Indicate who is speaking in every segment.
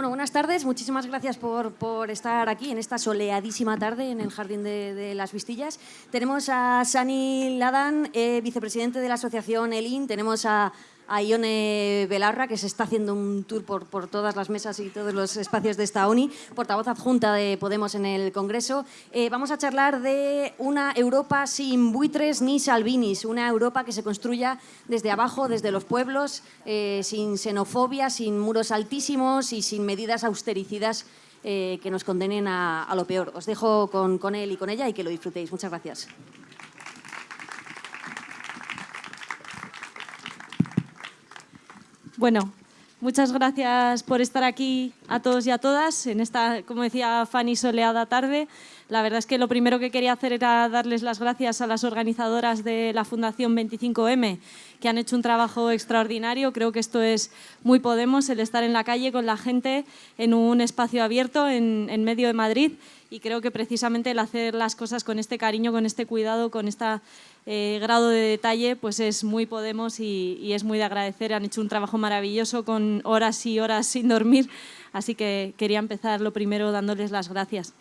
Speaker 1: Bueno, buenas tardes. Muchísimas gracias por, por, estar aquí en esta soleadísima tarde en el Jardín de, las Vistillas. Tenemos a Sani Ladan, eh, vicepresidente de la asociación ELIN. Tenemos a a Ione Belarra, que se está haciendo un tour por, todas las mesas y todos los espacios de esta ONI, portavoz adjunta de Podemos en el Congreso. Eh, vamos a charlar de una Europa sin buitres ni salvinis, una Europa que se construya desde abajo, desde los pueblos, eh, sin xenofobia, sin muros altísimos y sin medidas austericidas eh, que nos condenen a, lo peor. Os dejo con él y con ella y que lo disfrutéis. Muchas gracias.
Speaker 2: Bueno, muchas gracias por estar aquí a todos y a todas en esta, como decía Fanny, soleada tarde. La verdad es que lo primero que quería hacer era darles las gracias a las organizadoras de la Fundación 25M, que han hecho un trabajo extraordinario. Creo que esto es muy Podemos, el estar en la calle con la gente en un espacio abierto en, en medio de Madrid y creo que precisamente el hacer las cosas con este cariño, con este cuidado, con esta eh, grado de detalle pues es muy Podemos y, y, es muy de agradecer. Han hecho un trabajo maravilloso con horas y horas sin dormir, así que quería empezar lo primero dándoles las gracias.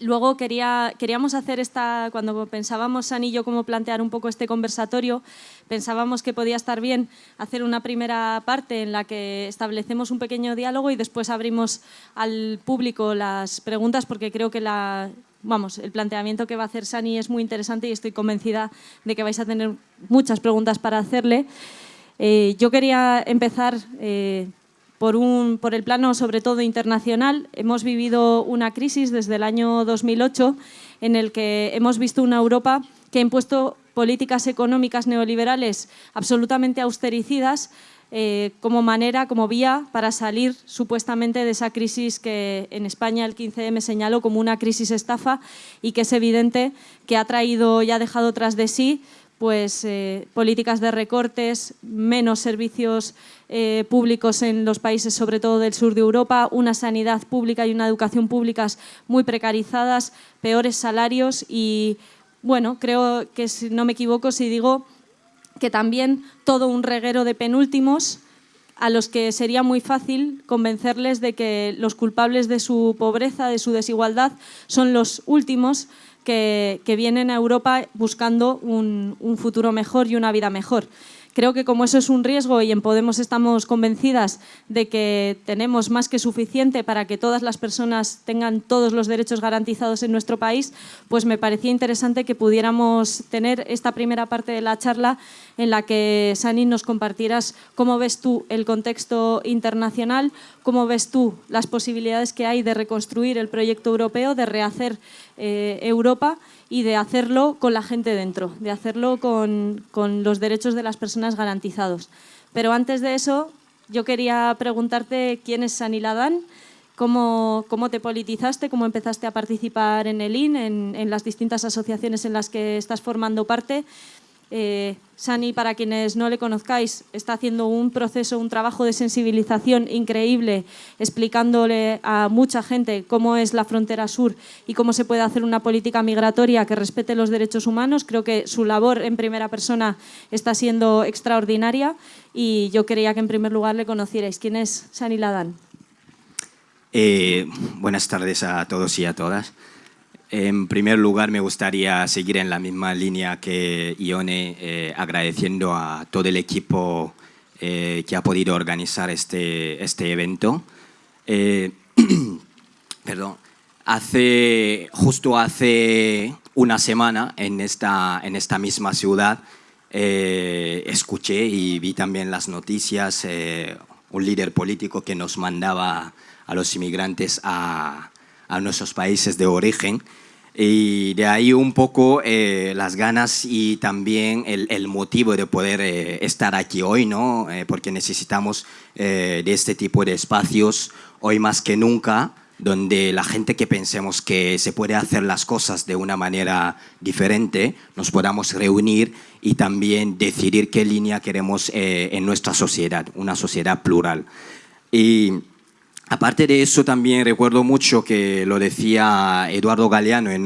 Speaker 2: Luego quería, queríamos hacer esta, cuando pensábamos San y yo cómo plantear un poco este conversatorio, pensábamos que podía estar bien hacer una primera parte en la que establecemos un pequeño diálogo y después abrimos al público las preguntas porque creo que la, vamos, el planteamiento que va a hacer Sani es muy interesante y estoy convencida de que vais a tener muchas preguntas para hacerle. Eh, yo quería empezar eh, por, un, por el plano sobre todo internacional. Hemos vivido una crisis desde el año 2008 en el que hemos visto una Europa que ha impuesto políticas económicas neoliberales absolutamente austericidas eh, como manera, como vía para salir supuestamente de esa crisis que en España el 15M señaló como una crisis estafa y que es evidente que ha traído y ha dejado tras de sí pues, eh, políticas de recortes, menos servicios eh, públicos en los países, sobre todo del sur de Europa, una sanidad pública y una educación públicas muy precarizadas, peores salarios y, bueno, creo que si no me equivoco si digo que también todo un reguero de penúltimos a los que sería muy fácil convencerles de que los culpables de su pobreza, de su desigualdad, son los últimos que, vienen a Europa buscando un futuro mejor y una vida mejor. Creo que como eso es un riesgo y en Podemos estamos convencidas de que tenemos más que suficiente para que todas las personas tengan todos los derechos garantizados en nuestro país, pues me parecía interesante que pudiéramos tener esta primera parte de la charla en la que, Sani, nos compartieras cómo ves tú el contexto internacional, cómo ves tú las posibilidades que hay de reconstruir el proyecto europeo, de rehacer eh, Europa y de hacerlo con la gente dentro, de hacerlo con, los derechos de las personas garantizados. Pero antes de eso, yo quería preguntarte quién es Saniladán, cómo, cómo te politizaste, cómo empezaste a participar en el IN, en, en las distintas asociaciones en las que estás formando parte eh, Sani, para quienes no le conozcáis, está haciendo un proceso, un trabajo de sensibilización increíble, explicándole a mucha gente cómo es la frontera sur y cómo se puede hacer una política migratoria que respete los derechos humanos. Creo que su labor en primera persona está siendo extraordinaria y yo quería que en primer lugar le conocierais. ¿Quién es Sani Ladán?
Speaker 3: Eh, buenas tardes a todos y a todas. En primer lugar, me gustaría seguir en la misma línea que Ione, eh, agradeciendo a todo el equipo eh, que ha podido organizar este, este evento. Eh, perdón, hace, justo hace una semana en esta, en esta misma ciudad eh, escuché y vi también las noticias, un líder político que nos mandaba a los inmigrantes a, a nuestros países de origen y de ahí un poco eh, las ganas y también el, motivo de poder eh, estar aquí hoy, ¿no? Eh, porque necesitamos de este tipo de espacios hoy más que nunca, donde la gente que pensemos que se puede hacer las cosas de una manera diferente, nos podamos reunir y también decidir qué línea queremos en nuestra sociedad, una sociedad plural. Y Aparte de eso, también recuerdo mucho que lo decía Eduardo Galeano en,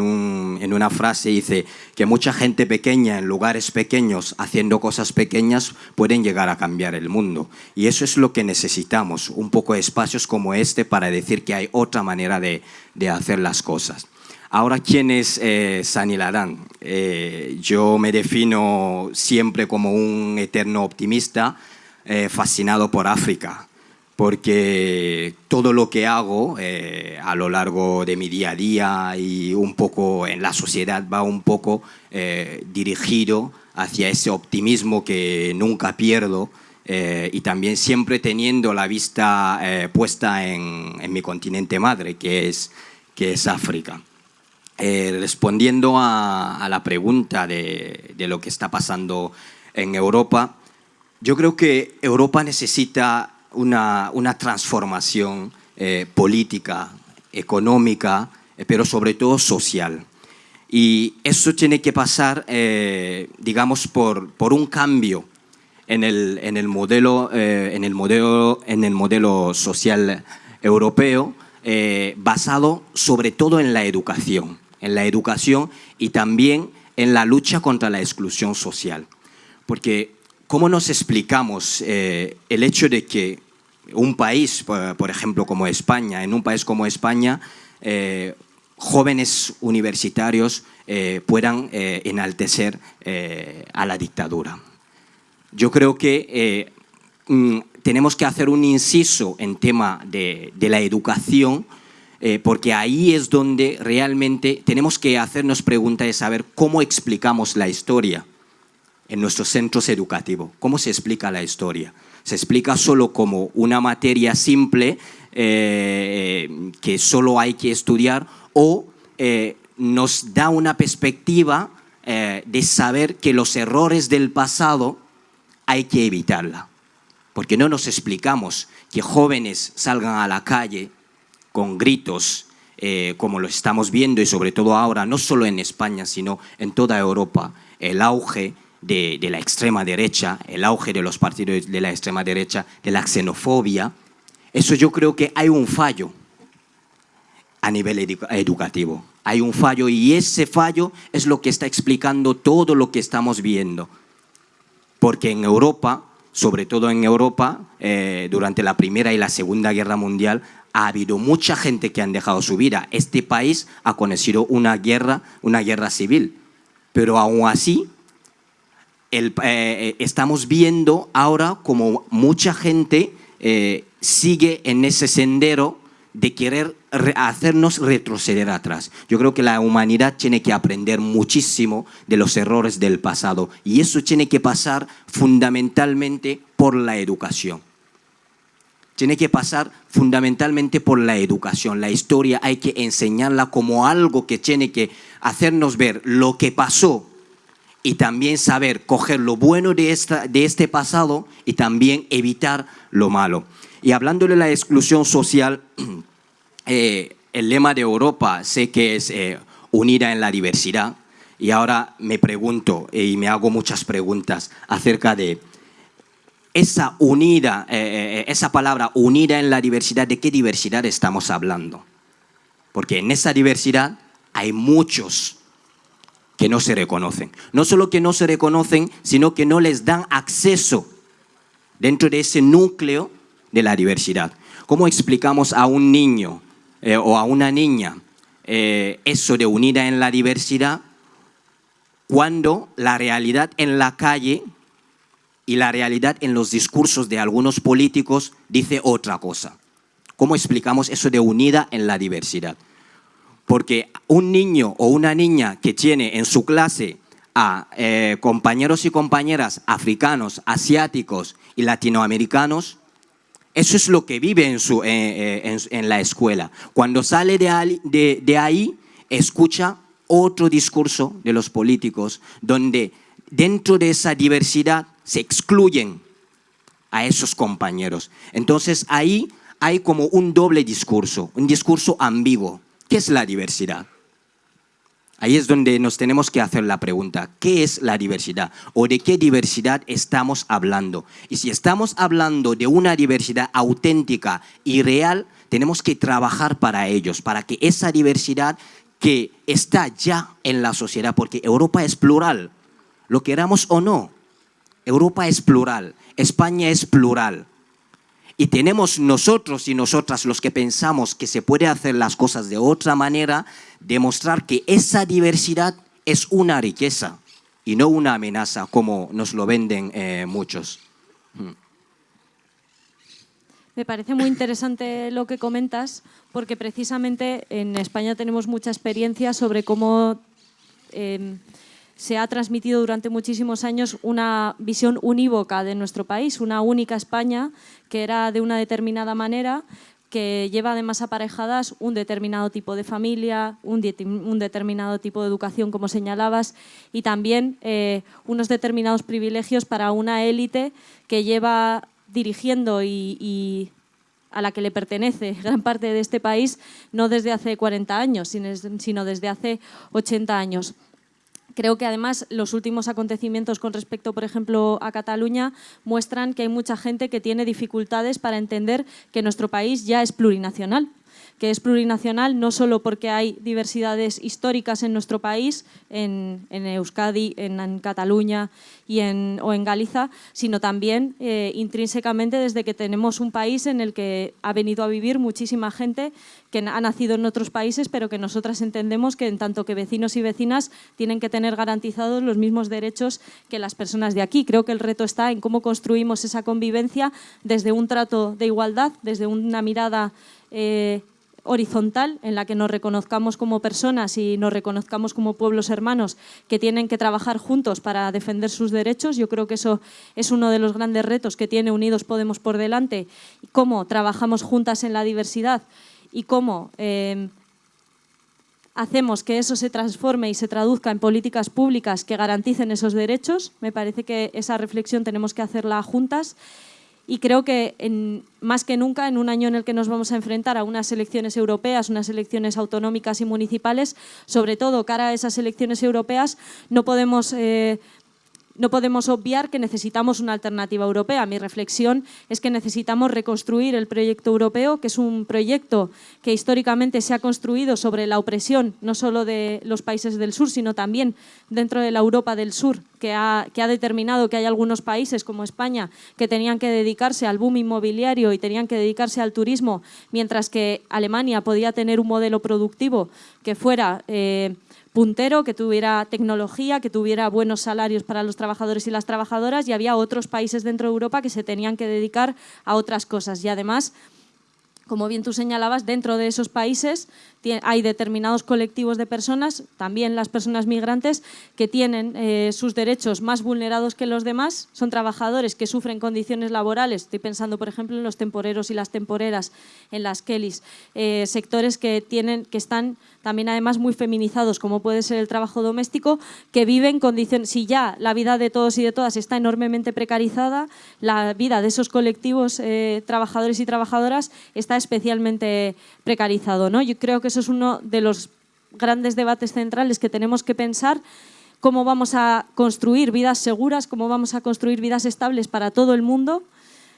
Speaker 3: en, una frase, dice que mucha gente pequeña en lugares pequeños, haciendo cosas pequeñas, pueden llegar a cambiar el mundo. Y eso es lo que necesitamos, un poco de espacios como este para decir que hay otra manera de, de hacer las cosas. Ahora, ¿quién es eh, Ladán? Eh, yo me defino siempre como un eterno optimista, eh, fascinado por África porque todo lo que hago eh, a lo largo de mi día a día y un poco en la sociedad va un poco eh, dirigido hacia ese optimismo que nunca pierdo eh, y también siempre teniendo la vista puesta en, mi continente madre, que es, que es África. respondiendo a, la pregunta de, de lo que está pasando en Europa, yo creo que Europa necesita una, transformación eh, política, económica, eh, pero sobre todo social. Y eso tiene que pasar, eh, digamos, por, por, un cambio en el, en el, modelo, en el, modelo, en el modelo social europeo, basado sobre todo en la educación, en la educación y también en la lucha contra la exclusión social. Porque, ¿cómo nos explicamos el hecho de que un país, por ejemplo, como España, en un país como España, eh, jóvenes universitarios eh, puedan eh, enaltecer a la dictadura. Yo creo que mm, tenemos que hacer un inciso en tema de, de la educación, porque ahí es donde realmente tenemos que hacernos preguntas de saber cómo explicamos la historia en nuestros centros educativos, cómo se explica la historia se explica solo como una materia simple eh, que solo hay que estudiar o eh, nos da una perspectiva eh, de saber que los errores del pasado hay que evitarla. Porque no nos explicamos que jóvenes salgan a la calle con gritos, como lo estamos viendo y sobre todo ahora, no solo en España, sino en toda Europa, el auge de, la extrema derecha, el auge de los partidos de la extrema derecha, de la xenofobia, eso yo creo que hay un fallo a nivel educativo. Hay un fallo y ese fallo es lo que está explicando todo lo que estamos viendo. Porque en Europa, sobre todo en Europa, eh, durante la Primera y la Segunda Guerra Mundial, ha habido mucha gente que han dejado su vida. Este país ha conocido una guerra, una guerra civil. Pero aún así, eh, eh, estamos viendo ahora como mucha gente eh, sigue en ese sendero de querer hacernos retroceder atrás. Yo creo que la humanidad tiene que aprender muchísimo de los errores del pasado y eso tiene que pasar fundamentalmente por la educación. Tiene que pasar fundamentalmente por la educación. La historia hay que enseñarla como algo que tiene que hacernos ver lo que pasó y también saber coger lo bueno de, esta, de este pasado y también evitar lo malo. Y hablando de la exclusión social, eh, el lema de Europa sé que es eh, unida en la diversidad y ahora me pregunto eh, y me hago muchas preguntas acerca de esa unida, esa palabra unida en la diversidad, ¿de qué diversidad estamos hablando? Porque en esa diversidad hay muchos que no se reconocen. No solo que no se reconocen, sino que no les dan acceso dentro de ese núcleo de la diversidad. ¿Cómo explicamos a un niño eh, o a una niña eh, eso de unida en la diversidad cuando la realidad en la calle y la realidad en los discursos de algunos políticos dice otra cosa? ¿Cómo explicamos eso de unida en la diversidad? Porque un niño o una niña que tiene en su clase a eh, compañeros y compañeras africanos, asiáticos y latinoamericanos, eso es lo que vive en, su, eh, eh, en, la escuela. Cuando sale de, de ahí, escucha otro discurso de los políticos, donde dentro de esa diversidad se excluyen a esos compañeros. Entonces ahí hay como un doble discurso, un discurso ambiguo. ¿Qué es la diversidad?
Speaker 4: Ahí es donde nos tenemos que hacer la pregunta, ¿qué es la diversidad? ¿O de qué diversidad estamos hablando? Y si estamos hablando de una diversidad auténtica y real, tenemos que trabajar para ellos, para que esa diversidad que está ya en la sociedad, porque Europa es plural, lo queramos o no, Europa es plural, España es plural. Y tenemos nosotros y nosotras los que pensamos que se puede hacer las cosas de otra manera, demostrar que esa diversidad es una riqueza y no una amenaza como nos lo venden eh, muchos. Mm.
Speaker 2: Me parece muy interesante lo que comentas, porque precisamente en España tenemos mucha experiencia sobre cómo em, se ha transmitido durante muchísimos años una visión unívoca de nuestro país, una única España que era de una determinada manera, que lleva además aparejadas un determinado tipo de familia, un, determinado tipo de educación, como señalabas, y también eh, unos determinados privilegios para una élite que lleva dirigiendo y, a la que le pertenece gran parte de este país, no desde hace 40 años, sino desde hace 80 años. Creo que además los últimos acontecimientos con respecto, por ejemplo, a Cataluña muestran que hay mucha gente que tiene dificultades para entender que nuestro país ya es plurinacional que es plurinacional no solo porque hay diversidades históricas en nuestro país, en, Euskadi, en, Cataluña y en, o en Galiza, sino también eh, intrínsecamente desde que tenemos un país en el que ha venido a vivir muchísima gente que ha nacido en otros países, pero que nosotras entendemos que en tanto que vecinos y vecinas tienen que tener garantizados los mismos derechos que las personas de aquí. Creo que el reto está en cómo construimos esa convivencia desde un trato de igualdad, desde una mirada eh, horizontal en la que nos reconozcamos como personas y nos reconozcamos como pueblos hermanos que tienen que trabajar juntos para defender sus derechos. Yo creo que eso es uno de los grandes retos que tiene Unidos Podemos por delante, cómo trabajamos juntas en la diversidad y cómo eh, hacemos que eso se transforme y se traduzca en políticas públicas que garanticen esos derechos. Me parece que esa reflexión tenemos que hacerla juntas y creo que en, más que nunca en un año en el que nos vamos a enfrentar a unas elecciones europeas, unas elecciones autonómicas y municipales, sobre todo cara a esas elecciones europeas, no podemos eh, no podemos obviar que necesitamos una alternativa europea. Mi reflexión es que necesitamos reconstruir el proyecto europeo, que es un proyecto que históricamente se ha construido sobre la opresión no solo de los países del sur, sino también dentro de la Europa del sur, que ha, determinado que hay algunos países como España que tenían que dedicarse al boom inmobiliario y tenían que dedicarse al turismo, mientras que Alemania podía tener un modelo productivo que fuera... Eh, puntero, que tuviera tecnología, que tuviera buenos salarios para los trabajadores y las trabajadoras y había otros países dentro de Europa que se tenían que dedicar a otras cosas. Y además, como bien tú señalabas, dentro de esos países hay determinados colectivos de personas, también las personas migrantes, que tienen eh, sus derechos más vulnerados que los demás. Son trabajadores que sufren condiciones laborales. Estoy pensando, por ejemplo, en los temporeros y las temporeras, en las Kellys. Eh, sectores que, tienen, que están también además muy feminizados, como puede ser el trabajo doméstico, que viven condiciones... Si ya la vida de todos y de todas está enormemente precarizada, la vida de esos colectivos eh, trabajadores y trabajadoras está especialmente precarizado. ¿no? Yo creo que eso es uno de los grandes debates centrales que tenemos que pensar cómo vamos a construir vidas seguras, cómo vamos a construir vidas estables para todo el mundo,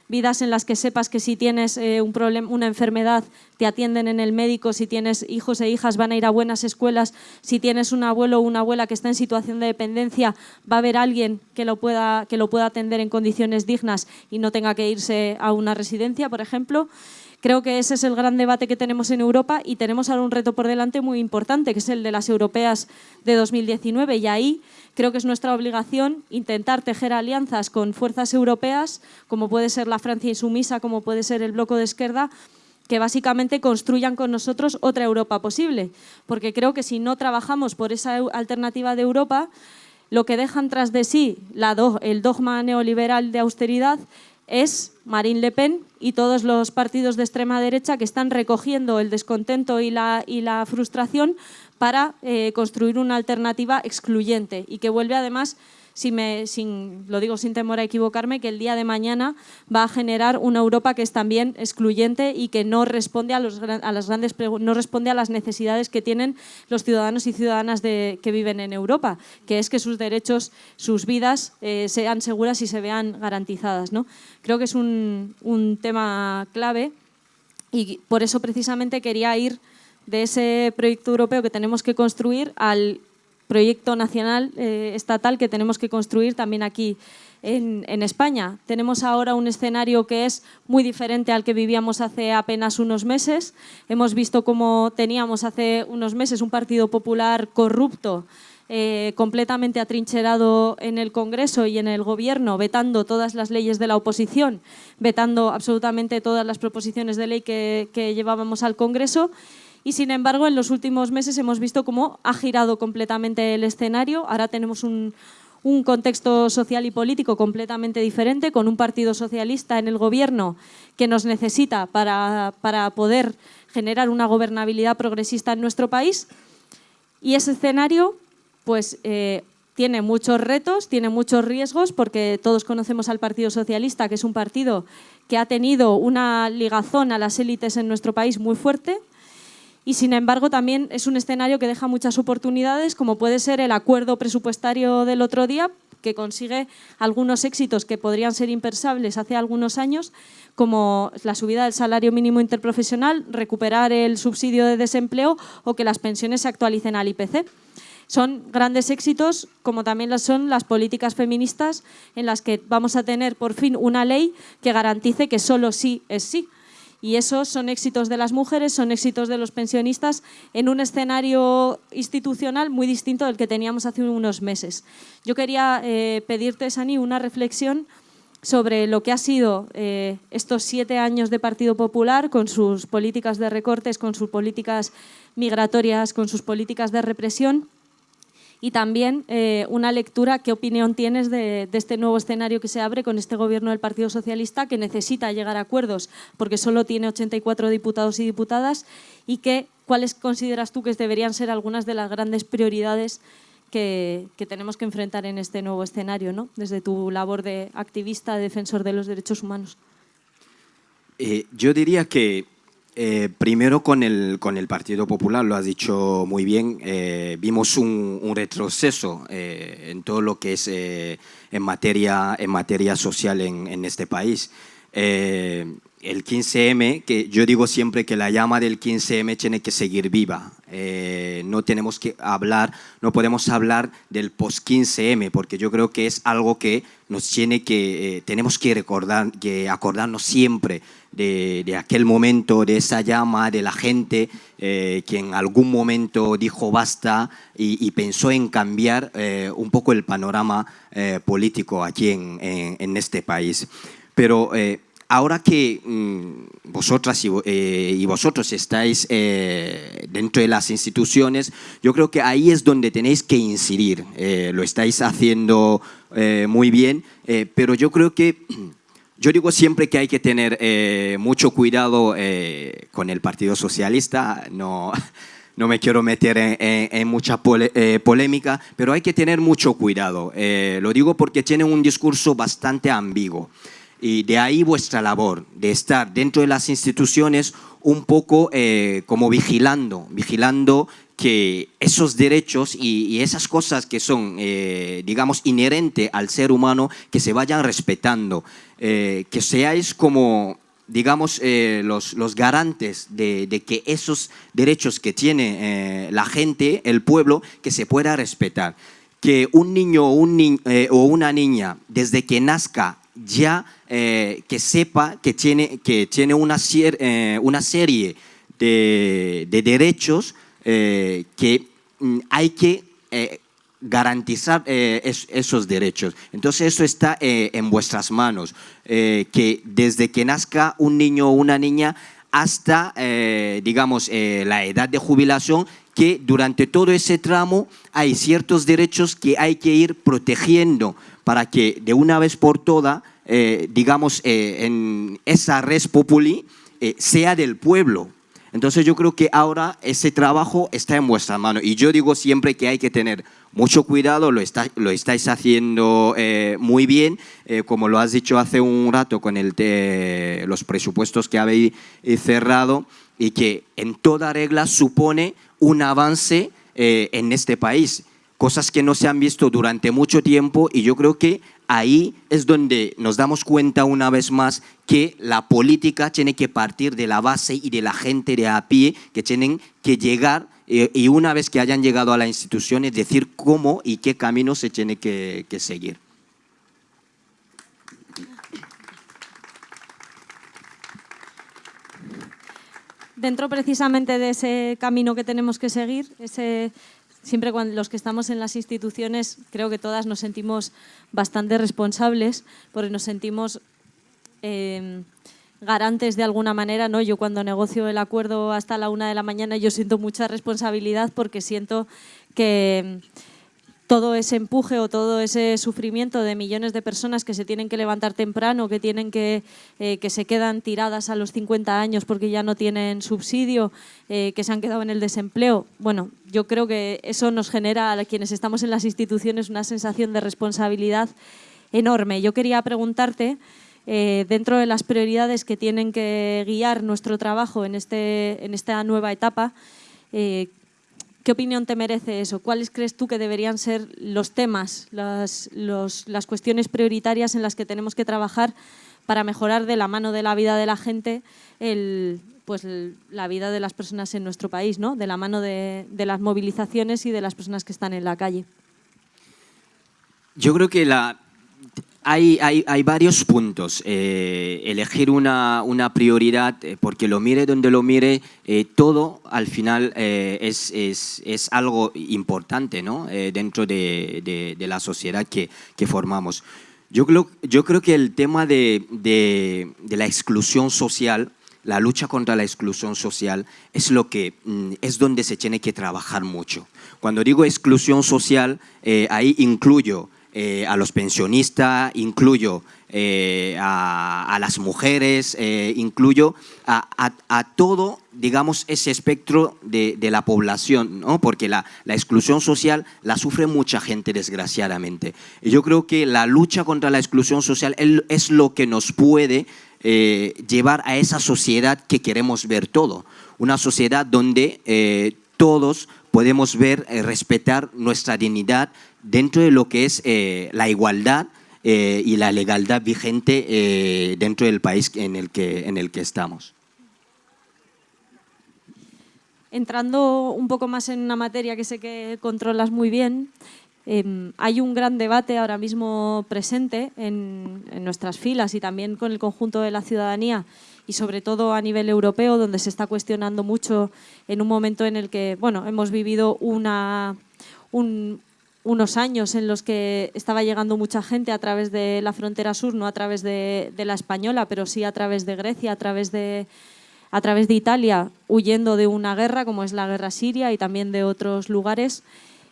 Speaker 2: vidas en las que sepas que si tienes eh, un problema, una enfermedad te atienden en el médico, si tienes hijos e hijas van a ir a buenas escuelas, si tienes un abuelo o una abuela que está en situación de dependencia va a haber alguien que lo pueda, que lo pueda atender en condiciones dignas y no tenga que irse a una residencia, por ejemplo. Creo que ese es el gran debate que tenemos en Europa y tenemos ahora un reto por delante muy importante, que es el de las europeas de 2019. Y ahí creo que es nuestra obligación intentar tejer alianzas con fuerzas europeas, como puede ser la Francia insumisa, como puede ser el bloco de izquierda, que básicamente construyan con nosotros otra Europa posible. Porque creo que si no trabajamos por esa alternativa de Europa, lo que dejan tras de sí el dogma neoliberal de austeridad es Marine Le Pen y todos los partidos de extrema derecha que están recogiendo el descontento y la, y la frustración para construir una alternativa excluyente y que vuelve además si me, sin, lo digo sin temor a equivocarme, que el día de mañana va a generar una Europa que es también excluyente y que no responde a, los, a las grandes no responde a las necesidades que tienen los ciudadanos y ciudadanas de, que viven en Europa, que es que sus derechos, sus vidas eh, sean seguras y se vean garantizadas. ¿no? Creo que es un, un tema clave y por eso precisamente quería ir de ese proyecto europeo que tenemos que construir al proyecto nacional, eh, estatal, que tenemos que construir también aquí en, España. Tenemos ahora un escenario que es muy diferente al que vivíamos hace apenas unos meses. Hemos visto cómo teníamos hace unos meses un Partido Popular corrupto, eh, completamente atrincherado en el Congreso y en el Gobierno, vetando todas las leyes de la oposición, vetando absolutamente todas las proposiciones de ley que, que llevábamos al Congreso y sin embargo en los últimos meses hemos visto cómo ha girado completamente el escenario. Ahora tenemos un, contexto social y político completamente diferente, con un partido socialista en el gobierno que nos necesita para, poder generar una gobernabilidad progresista en nuestro país. Y ese escenario pues, eh, tiene muchos retos, tiene muchos riesgos, porque todos conocemos al Partido Socialista, que es un partido que ha tenido una ligazón a las élites en nuestro país muy fuerte, y sin embargo también es un escenario que deja muchas oportunidades, como puede ser el acuerdo presupuestario del otro día, que consigue algunos éxitos que podrían ser impensables hace algunos años, como la subida del salario mínimo interprofesional, recuperar el subsidio de desempleo o que las pensiones se actualicen al IPC. Son grandes éxitos, como también son las políticas feministas, en las que vamos a tener por fin una ley que garantice que solo sí es sí y esos son éxitos de las mujeres, son éxitos de los pensionistas en un escenario institucional muy distinto del que teníamos hace unos meses. Yo quería eh, pedirte, Sani, una reflexión sobre lo que ha sido eh, estos siete años de Partido Popular con sus políticas de recortes, con sus políticas migratorias, con sus políticas de represión y también eh, una lectura, ¿qué opinión tienes de, este nuevo escenario que se abre con este gobierno del Partido Socialista que necesita llegar a acuerdos porque solo tiene 84 diputados y diputadas y que, cuáles consideras tú que deberían ser algunas de las grandes prioridades que, tenemos que enfrentar en este nuevo escenario, ¿no? desde tu labor de activista, defensor de los derechos humanos?
Speaker 3: Eh, yo diría que eh, primero con el, con el Partido Popular, lo has dicho muy bien, eh, vimos un, retroceso eh, en todo lo que es en, materia, en materia social en, en este país el 15M, que yo digo siempre que la llama del 15M tiene que seguir viva. Eh, no tenemos que hablar, no podemos hablar del post-15M, porque yo creo que es algo que nos tiene que, eh, tenemos que recordar, que acordarnos siempre de, aquel momento, de esa llama, de la gente eh, que en algún momento dijo basta y, pensó en cambiar un poco el panorama político aquí en, en, este país. Pero ahora que mm, vosotras eh, y, vosotros estáis eh, dentro de las instituciones, yo creo que ahí es donde tenéis que incidir. Eh, lo estáis haciendo muy bien, pero yo creo que yo digo siempre que hay que tener mucho cuidado con el Partido Socialista, no, no me quiero meter en, mucha polémica, pero hay que tener mucho cuidado. lo digo porque tiene un discurso bastante ambiguo. Y de ahí vuestra labor, de estar dentro de las instituciones un poco eh, como vigilando, vigilando que esos derechos y, esas cosas que son, eh, digamos, inherentes al ser humano, que se vayan respetando, eh, que seáis como, digamos, los, los, garantes de, de, que esos derechos que tiene la gente, el pueblo, que se pueda respetar. Que un niño o, un o una niña, desde que nazca, ya eh, que sepa que tiene, que tiene una, eh, una serie de, derechos eh, que mm, hay que garantizar esos derechos. Entonces eso está en vuestras manos, que desde que nazca un niño o una niña hasta, digamos, la edad de jubilación, que durante todo ese tramo hay ciertos derechos que hay que ir protegiendo para que de una vez por todas, eh, digamos, eh, en esa res populi eh, sea del pueblo. Entonces yo creo que ahora ese trabajo está en vuestra mano y yo digo siempre que hay que tener mucho cuidado, lo, está, lo estáis haciendo eh, muy bien, eh, como lo has dicho hace un rato con el los presupuestos que habéis eh, cerrado y que en toda regla supone un avance en este país. Cosas que no se han visto durante mucho tiempo y yo creo que ahí es donde nos damos cuenta una vez más que la política tiene que partir de la base y de la gente de a pie que tienen que llegar eh, y una vez que hayan llegado a la institución es decir cómo y qué camino se tiene que, que seguir.
Speaker 2: Dentro precisamente de ese camino que tenemos que seguir, ese siempre cuando los que estamos en las instituciones, creo que todas nos sentimos bastante responsables porque nos sentimos eh, garantes de alguna manera. ¿no? Yo cuando negocio el acuerdo hasta la una de la mañana yo siento mucha responsabilidad porque siento que todo ese empuje o todo ese sufrimiento de millones de personas que se tienen que levantar temprano, que tienen que, eh, que se quedan tiradas a los 50 años porque ya no tienen subsidio, eh, que se han quedado en el desempleo. Bueno, yo creo que eso nos genera a quienes estamos en las instituciones una sensación de responsabilidad enorme. Yo quería preguntarte, eh, dentro de las prioridades que tienen que guiar nuestro trabajo en, este, en esta nueva etapa, ¿Qué opinión te merece eso? ¿Cuáles crees tú que deberían ser los temas, las, las cuestiones prioritarias en las que tenemos que trabajar para mejorar de la mano de la vida de la gente el, pues, la vida de las personas en nuestro país, ¿no? de la mano de, de las movilizaciones y de las personas que están en la calle?
Speaker 3: Yo creo que la, hay, hay, varios puntos. Eh, elegir una, una prioridad, eh, porque lo mire donde lo mire, eh, todo al final es, es, es, algo importante ¿no? dentro de, de, de, la sociedad que, que formamos. Yo creo, yo creo que el tema de, de, de, la exclusión social, la lucha contra la exclusión social, es, lo que, mm, es donde se tiene que trabajar mucho. Cuando digo exclusión social, ahí incluyo eh, a los pensionistas, incluyo eh, a, las mujeres, eh, incluyo a, todo, digamos, ese espectro de, la población, ¿no? porque la, exclusión social la sufre mucha gente, desgraciadamente. Y yo creo que la lucha contra la exclusión social es lo que nos puede llevar a esa sociedad que queremos ver todo, una sociedad donde todos podemos ver, respetar nuestra dignidad, dentro de lo que es eh, la igualdad eh, y la legalidad vigente eh, dentro del país en el, que, en el que estamos.
Speaker 2: Entrando un poco más en una materia que sé que controlas muy bien, em, hay un gran debate ahora mismo presente en, nuestras filas y también con el conjunto de la ciudadanía y sobre todo a nivel europeo, donde se está cuestionando mucho en un momento en el que bueno, hemos vivido una, un, unos años en los que estaba llegando mucha gente a través de la frontera sur, no a través de, la española, pero sí a través de Grecia, a través de, a través de Italia, huyendo de una guerra como es la guerra siria y también de otros lugares.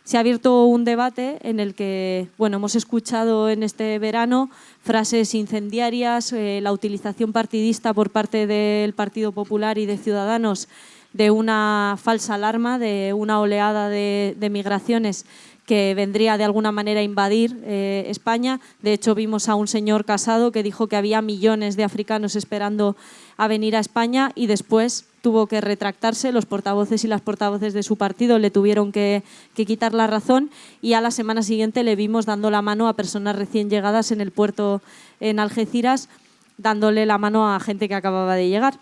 Speaker 2: Se ha abierto un debate en el que bueno, hemos escuchado en este verano frases incendiarias, eh, la utilización partidista por parte del Partido Popular y de Ciudadanos de una falsa alarma, de una oleada de, de migraciones que vendría de alguna manera a invadir eh, España. De hecho, vimos a un señor casado que dijo que había millones de africanos esperando a venir a España y después tuvo que retractarse, los portavoces y las portavoces de su partido le tuvieron que, que, quitar la razón y a la semana siguiente le vimos dando la mano a personas recién llegadas en el puerto en Algeciras, dándole la mano a gente que acababa de llegar.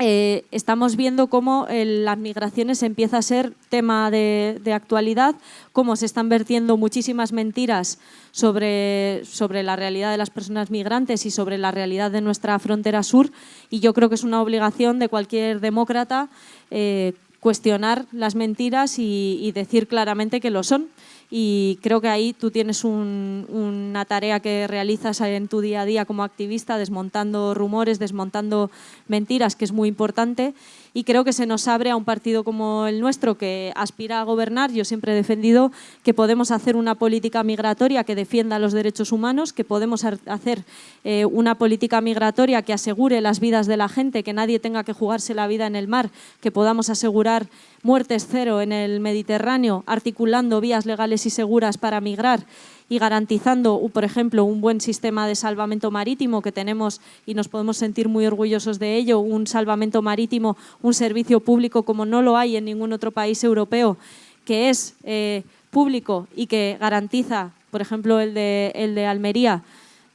Speaker 2: Eh, estamos viendo cómo las migraciones empieza a ser tema de, actualidad, cómo se están vertiendo muchísimas mentiras sobre, sobre, la realidad de las personas migrantes y sobre la realidad de nuestra frontera sur. Y yo creo que es una obligación de cualquier demócrata eh, cuestionar las mentiras y decir claramente que lo son y creo que ahí tú tienes una tarea que realizas en tu día a día como activista, desmontando rumores, desmontando mentiras, que es muy importante. Y creo que se nos abre a un partido como el nuestro que aspira a gobernar. Yo siempre he defendido que podemos hacer una política migratoria que defienda los derechos humanos, que podemos hacer eh, una política migratoria que asegure las vidas de la gente, que nadie tenga que jugarse la vida en el mar, que podamos asegurar muertes cero en el Mediterráneo, articulando vías legales y seguras para migrar y garantizando, por ejemplo, un buen sistema de salvamento marítimo que tenemos y nos podemos sentir muy orgullosos de ello, un salvamento marítimo, un servicio público como no lo hay en ningún otro país europeo, que es eh, público y que garantiza, por ejemplo, el de, el de Almería,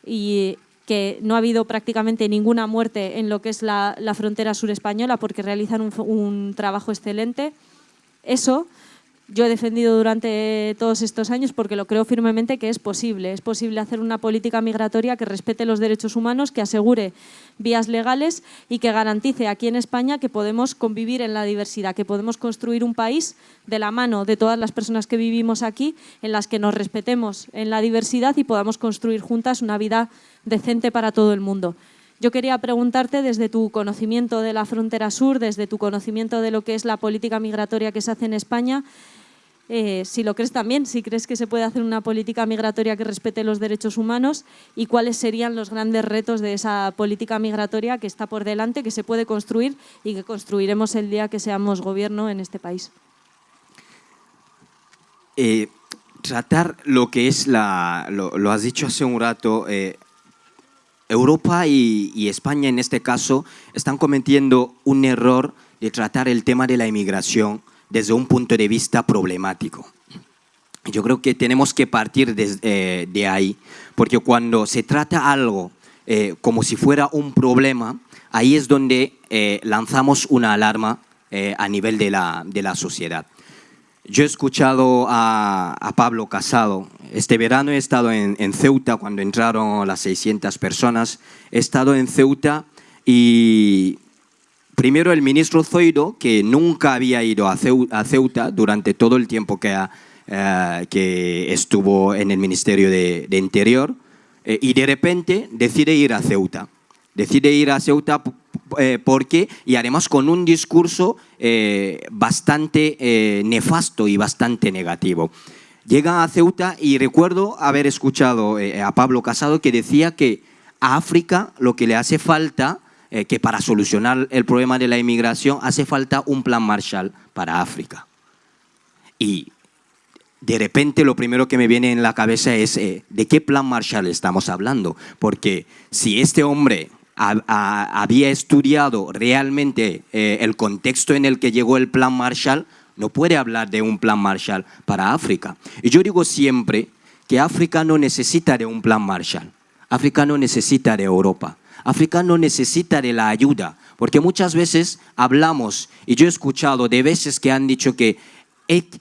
Speaker 2: y que no ha habido prácticamente ninguna muerte en lo que es la, frontera sur española porque realizan un, un trabajo excelente. Eso yo he defendido durante todos estos años porque lo creo firmemente que es posible. Es posible hacer una política migratoria que respete los derechos humanos, que asegure vías legales y que garantice aquí en España que podemos convivir en la diversidad, que podemos construir un país de la mano de todas las personas que vivimos aquí, en las que nos respetemos en la diversidad y podamos construir juntas una vida decente para todo el mundo. Yo quería preguntarte desde tu conocimiento de la frontera sur, desde tu conocimiento de lo que es la política migratoria que se hace en España, eh, si lo crees también, si crees que se puede hacer una política migratoria que respete los derechos humanos y cuáles serían los grandes retos de esa política migratoria que está por delante, que se puede construir y que construiremos el día que seamos gobierno en este país.
Speaker 3: Eh, tratar lo que es la, lo, has dicho hace un rato, eh, Europa y, España en este caso están cometiendo un error de tratar el tema de la inmigración desde un punto de vista problemático. Yo creo que tenemos que partir eh, de, ahí, porque cuando se trata algo eh, como si fuera un problema, ahí es donde eh, lanzamos una alarma a nivel de la, de la, sociedad. Yo he escuchado a, Pablo Casado, este verano he estado en, en Ceuta cuando entraron las 600 personas, he estado en Ceuta y Primero el ministro Zoido, que nunca había ido a Ceuta durante todo el tiempo que, eh, estuvo en el Ministerio de, Interior, eh, y de repente decide ir a Ceuta. Decide ir a Ceuta eh, porque, y además con un discurso bastante nefasto y bastante negativo. Llega a Ceuta y recuerdo haber escuchado a Pablo Casado que decía que a África lo que le hace falta eh, que para solucionar el problema de la inmigración hace falta un plan Marshall para África. Y de repente lo primero que me viene en la cabeza es eh, ¿de qué plan Marshall estamos hablando? Porque si este hombre había estudiado realmente eh, el contexto en el que llegó el plan Marshall, no puede hablar de un plan Marshall para África. Y yo digo siempre que África no necesita de un plan Marshall. África no necesita de Europa. África no necesita de la ayuda, porque muchas veces hablamos, y yo he escuchado de veces que han dicho que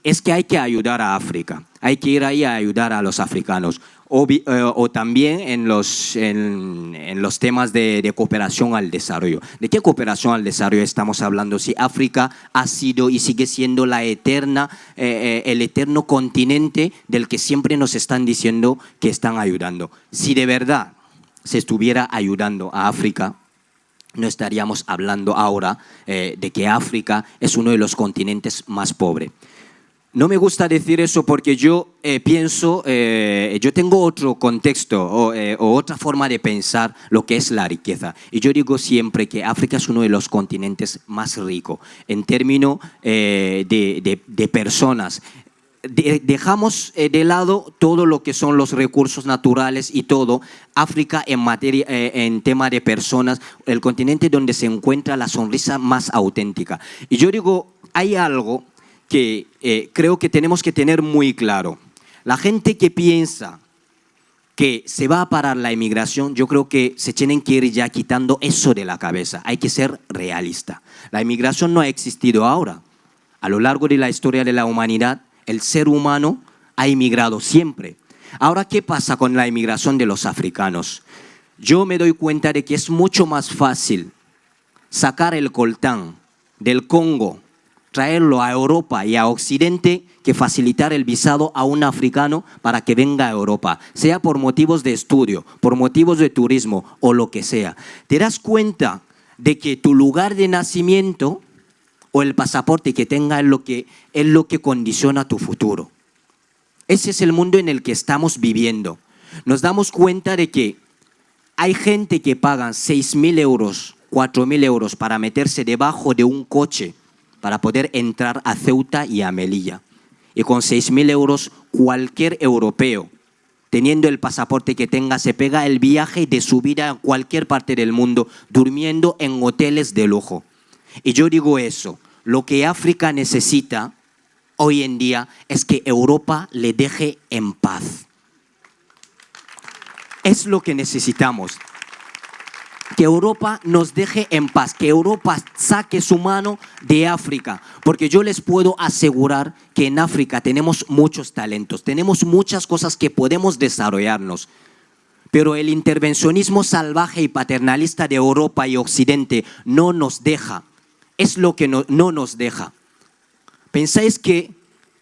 Speaker 3: es que hay que ayudar a África, hay que ir ahí a ayudar a los africanos. O, eh, también en los, en, los temas de, cooperación al desarrollo. ¿De qué cooperación al desarrollo estamos hablando? Si África ha sido y sigue siendo la eterna, eh, eh, el eterno continente del que siempre nos están diciendo que están ayudando. Si de verdad se estuviera ayudando a África, no estaríamos hablando ahora eh, de que África es uno de los continentes más pobres. No me gusta decir eso porque yo eh, pienso, eh, yo tengo otro contexto o, otra forma de pensar lo que es la riqueza. Y yo digo siempre que África es uno de los continentes más ricos en términos de, de, personas, dejamos eh, de lado todo lo que son los recursos naturales y todo. África en, materia, eh, en tema de personas, el continente donde se encuentra la sonrisa más auténtica. Y yo digo, hay algo que eh, creo que tenemos que tener muy claro. La gente que piensa que se va a parar la inmigración, yo creo que se tienen que ir ya quitando eso de la cabeza. Hay que ser realista. La inmigración no ha existido ahora. A lo largo de la historia de la humanidad, el ser humano ha inmigrado siempre. Ahora, ¿qué pasa con la inmigración de los africanos? Yo me doy cuenta de que es mucho más fácil sacar el coltán del Congo, traerlo a Europa y a Occidente que facilitar el visado a un africano para que venga a Europa, sea por motivos de estudio, por motivos de turismo o lo que sea. Te das cuenta de que tu lugar de nacimiento o el pasaporte que tenga es lo que, es lo que condiciona tu futuro. Ese es el mundo en el que estamos viviendo. Nos damos cuenta de que hay gente que paga 6.000 euros, 4.000 euros para meterse debajo de un coche para poder entrar a Ceuta y a Melilla. Y con 6.000 euros cualquier europeo, teniendo el pasaporte que tenga, se pega el viaje de su vida a cualquier parte del mundo, durmiendo en hoteles de lujo. Y yo digo eso, lo que África necesita hoy en día es que Europa le deje en paz. Es lo que necesitamos. Que Europa nos deje en paz, que Europa saque su mano de África, porque yo les puedo asegurar que en África tenemos muchos talentos, tenemos muchas cosas que podemos desarrollarnos, pero el intervencionismo salvaje y paternalista de Europa y Occidente no nos deja, es lo que no, nos deja. ¿Pensáis que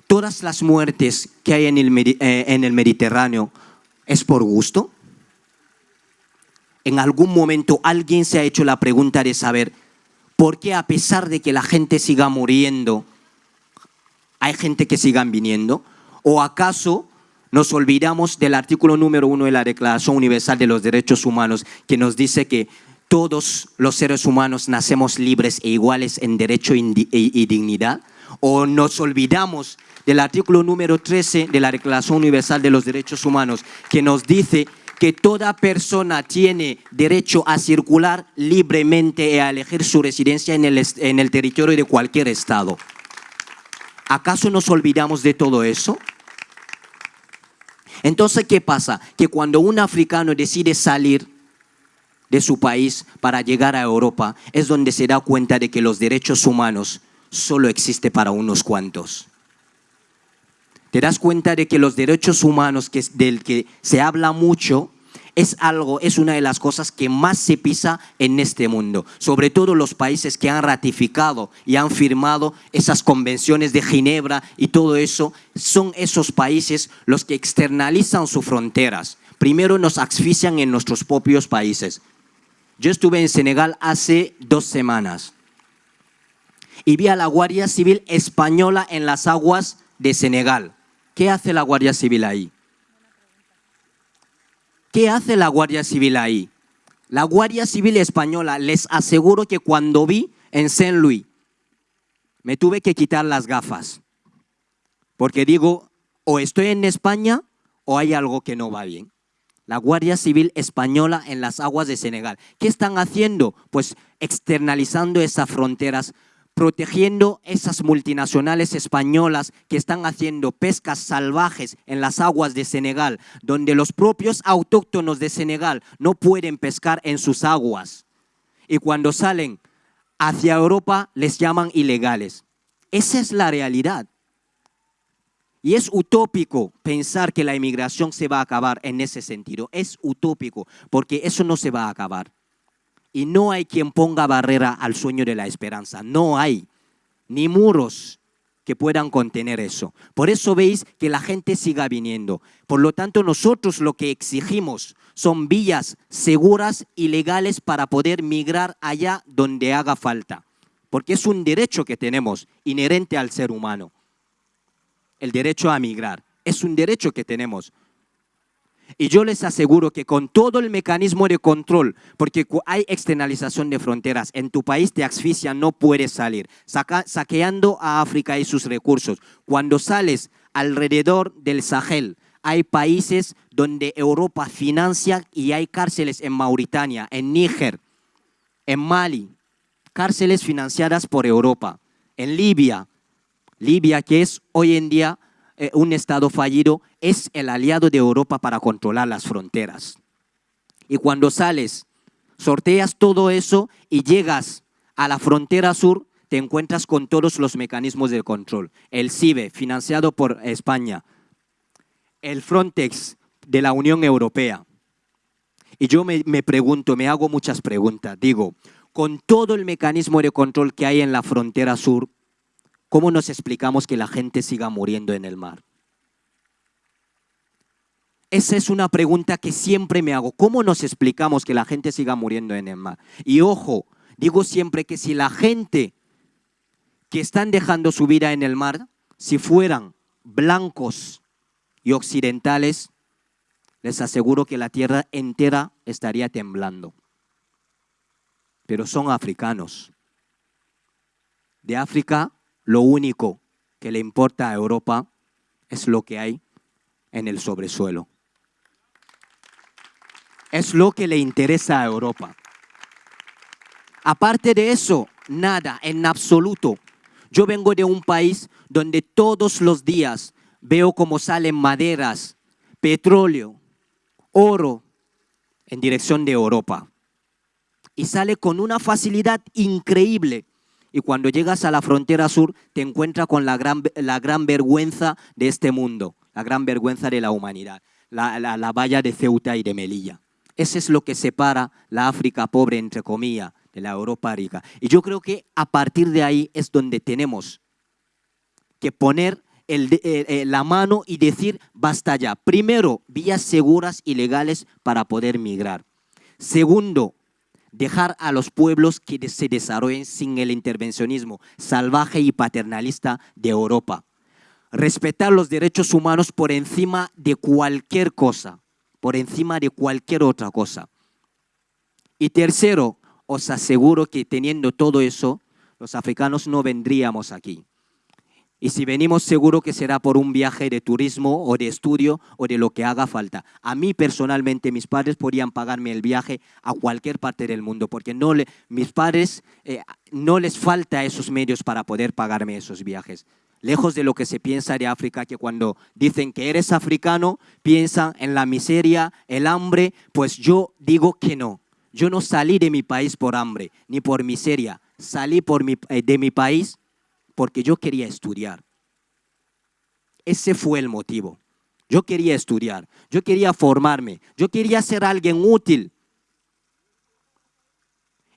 Speaker 3: todas las muertes que hay en el, eh, en el Mediterráneo es por gusto? en algún momento alguien se ha hecho la pregunta de saber por qué a pesar de que la gente siga muriendo, hay gente que sigan viniendo, o acaso nos olvidamos del artículo número uno de la Declaración Universal de los Derechos Humanos que nos dice que todos los seres humanos nacemos libres e iguales en derecho y dignidad, o nos olvidamos del artículo número 13 de la Declaración Universal de los Derechos Humanos que nos dice que toda persona tiene derecho a circular libremente y a elegir su residencia en el, en el territorio de cualquier estado. ¿Acaso nos olvidamos de todo eso? Entonces, ¿qué pasa? Que cuando un africano decide salir de su país para llegar a Europa, es donde se da cuenta de que los derechos humanos solo existen para unos cuantos te das cuenta de que los derechos humanos del que se habla mucho es algo, es una de las cosas que más se pisa en este mundo. Sobre todo los países que han ratificado y han firmado esas convenciones de Ginebra y todo eso, son esos países los que externalizan sus fronteras. Primero nos asfixian en nuestros propios países. Yo estuve en Senegal hace dos semanas y vi a la Guardia Civil española en las aguas de Senegal. ¿Qué hace la Guardia Civil ahí? ¿Qué hace la Guardia Civil ahí? La Guardia Civil Española, les aseguro que cuando vi en Saint Louis, me tuve que quitar las gafas. Porque digo, o estoy en España o hay algo que no va bien. La Guardia Civil Española en las aguas de Senegal. ¿Qué están haciendo? Pues externalizando esas fronteras protegiendo esas multinacionales españolas que están haciendo pescas salvajes en las aguas de Senegal, donde los propios autóctonos de Senegal no pueden pescar en sus aguas. Y cuando salen hacia Europa les llaman ilegales. Esa es la realidad. Y es utópico pensar que la inmigración se va a acabar en ese sentido. Es utópico, porque eso no se va a acabar. Y no hay quien ponga barrera al sueño de la esperanza. No hay ni muros que puedan contener eso. Por eso veis que la gente siga viniendo. Por lo tanto, nosotros lo que exigimos son vías seguras y legales para poder migrar allá donde haga falta. Porque es un derecho que tenemos inherente al ser humano. El derecho a migrar. Es un derecho que tenemos. Y yo les aseguro que con todo el mecanismo de control, porque hay externalización de fronteras, en tu país te asfixia, no puedes salir, saqueando a África y sus recursos. Cuando sales alrededor del Sahel, hay países donde Europa financia y hay cárceles en Mauritania, en Níger, en Mali, cárceles financiadas por Europa, en Libia, Libia que es hoy en día eh, un Estado fallido, es el aliado de Europa para controlar las fronteras. Y cuando sales, sorteas todo eso y llegas a la frontera sur, te encuentras con todos los mecanismos de control. El CIBE, financiado por España, el Frontex de la Unión Europea. Y yo me, me pregunto, me hago muchas preguntas. Digo, con todo el mecanismo de control que hay en la frontera sur, ¿cómo nos explicamos que la gente siga muriendo en el mar? Esa es una pregunta que siempre me hago. ¿Cómo nos explicamos que la gente siga muriendo en el mar? Y ojo, digo siempre que si la gente que están dejando su vida en el mar, si fueran blancos y occidentales, les aseguro que la tierra entera estaría temblando. Pero son africanos. De África, lo único que le importa a Europa es lo que hay en el sobresuelo. Es lo que le interesa a Europa. Aparte de eso, nada, en absoluto. Yo vengo de un país donde todos los días veo cómo salen maderas, petróleo, oro en dirección de Europa. Y sale con una facilidad increíble. Y cuando llegas a la frontera sur te encuentras con la gran, la gran vergüenza de este mundo, la gran vergüenza de la humanidad, la, la valla de Ceuta y de Melilla. Ese es lo que separa la África pobre, entre comillas, de la Europa rica. Y yo creo que a partir de ahí es donde tenemos que poner eh, eh, la mano y decir, basta ya. Primero, vías seguras y legales para poder migrar. Segundo, dejar a los pueblos que se desarrollen sin el intervencionismo salvaje y paternalista de Europa. Respetar los derechos humanos por encima de cualquier cosa, por encima de cualquier otra cosa. Y tercero, os aseguro que teniendo todo eso, los africanos no vendríamos aquí. Y si venimos, seguro que será por un viaje de turismo o de estudio o de lo que haga falta. A mí personalmente, mis padres podrían pagarme el viaje a cualquier parte del mundo, porque no le, mis padres eh, no les falta esos medios para poder pagarme esos viajes. Lejos de lo que se piensa de África, que cuando dicen que eres africano, piensan en la miseria, el hambre, pues yo digo que no. Yo no salí de mi país por hambre, ni por miseria. Salí por eh, de mi país porque yo quería estudiar. Ese fue el motivo. Yo quería estudiar, yo quería formarme, yo quería ser alguien útil.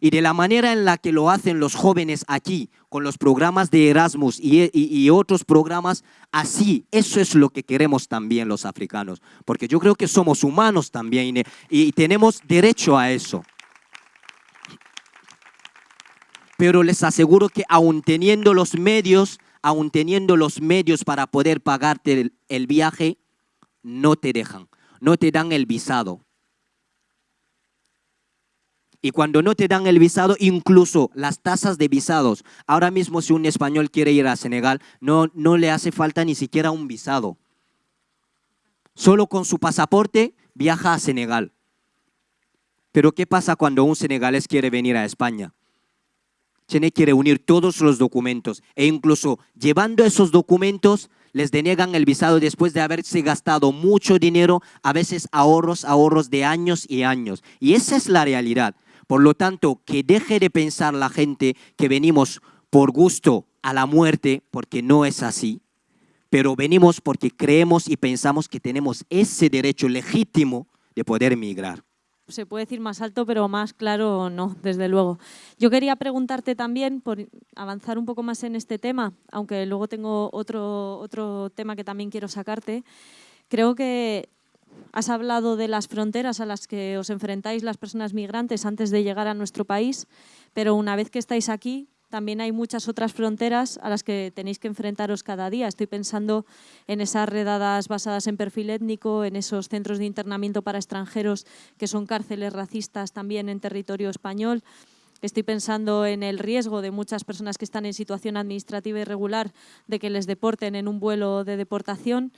Speaker 3: Y de la manera en la que lo hacen los jóvenes aquí, con los programas de Erasmus y, otros programas, así, eso es lo que queremos también los africanos. Porque yo creo que somos humanos también y tenemos derecho a eso pero les aseguro que aún teniendo los medios, aún teniendo los medios para poder pagarte el, viaje, no te dejan, no te dan el visado. Y cuando no te dan el visado, incluso las tasas de visados. Ahora mismo si un español quiere ir a Senegal, no, no le hace falta ni siquiera un visado. Solo con su pasaporte viaja a Senegal. Pero ¿qué pasa cuando un senegalés quiere venir a España? Tiene que reunir todos los documentos e incluso llevando esos documentos les deniegan el visado después de haberse gastado mucho dinero, a veces ahorros, ahorros de años y años. Y esa es la realidad. Por lo tanto, que deje de pensar la gente que venimos por gusto a la muerte, porque no es así, pero venimos porque creemos y pensamos que tenemos ese derecho legítimo de poder emigrar
Speaker 2: se puede decir más alto, pero más claro no, desde luego. Yo quería preguntarte también, por avanzar un poco más en este tema, aunque luego tengo otro, otro tema que también quiero sacarte. Creo que has hablado de las fronteras a las que os enfrentáis las personas migrantes antes de llegar a nuestro país, pero una vez que estáis aquí, también hay muchas otras fronteras a las que tenéis que enfrentaros cada día. Estoy pensando en esas redadas basadas en perfil étnico, en esos centros de internamiento para extranjeros que son cárceles racistas también en territorio español. Estoy pensando en el riesgo de muchas personas que están en situación administrativa irregular de que les deporten en un vuelo de deportación.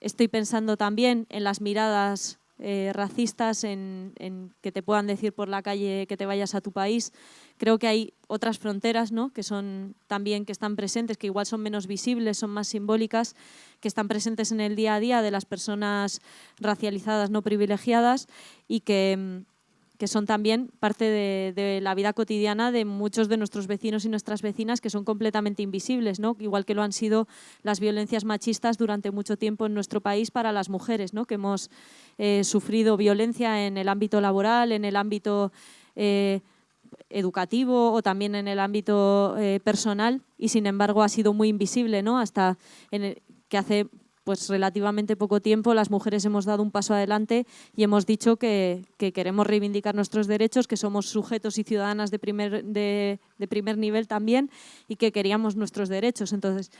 Speaker 2: Estoy pensando también en las miradas eh, racistas, en, que te puedan decir por la calle que te vayas a tu país. Creo que hay otras fronteras ¿no? que son también que están presentes, que igual son menos visibles, son más simbólicas, que están presentes en el día a día de las personas racializadas no privilegiadas y que mm, que son también parte de, la vida cotidiana de muchos de nuestros vecinos y nuestras vecinas que son completamente invisibles, ¿no? igual que lo han sido las violencias machistas durante mucho tiempo en nuestro país para las mujeres, ¿no? que hemos eh, sufrido violencia en el ámbito laboral, en el ámbito eh, educativo o también en el ámbito eh, personal y sin embargo ha sido muy invisible ¿no? hasta que hace pues relativamente poco tiempo las mujeres hemos dado un paso adelante y hemos dicho que, queremos reivindicar nuestros derechos, que somos sujetos y ciudadanas de primer, de, primer nivel también y que queríamos nuestros derechos. Entonces,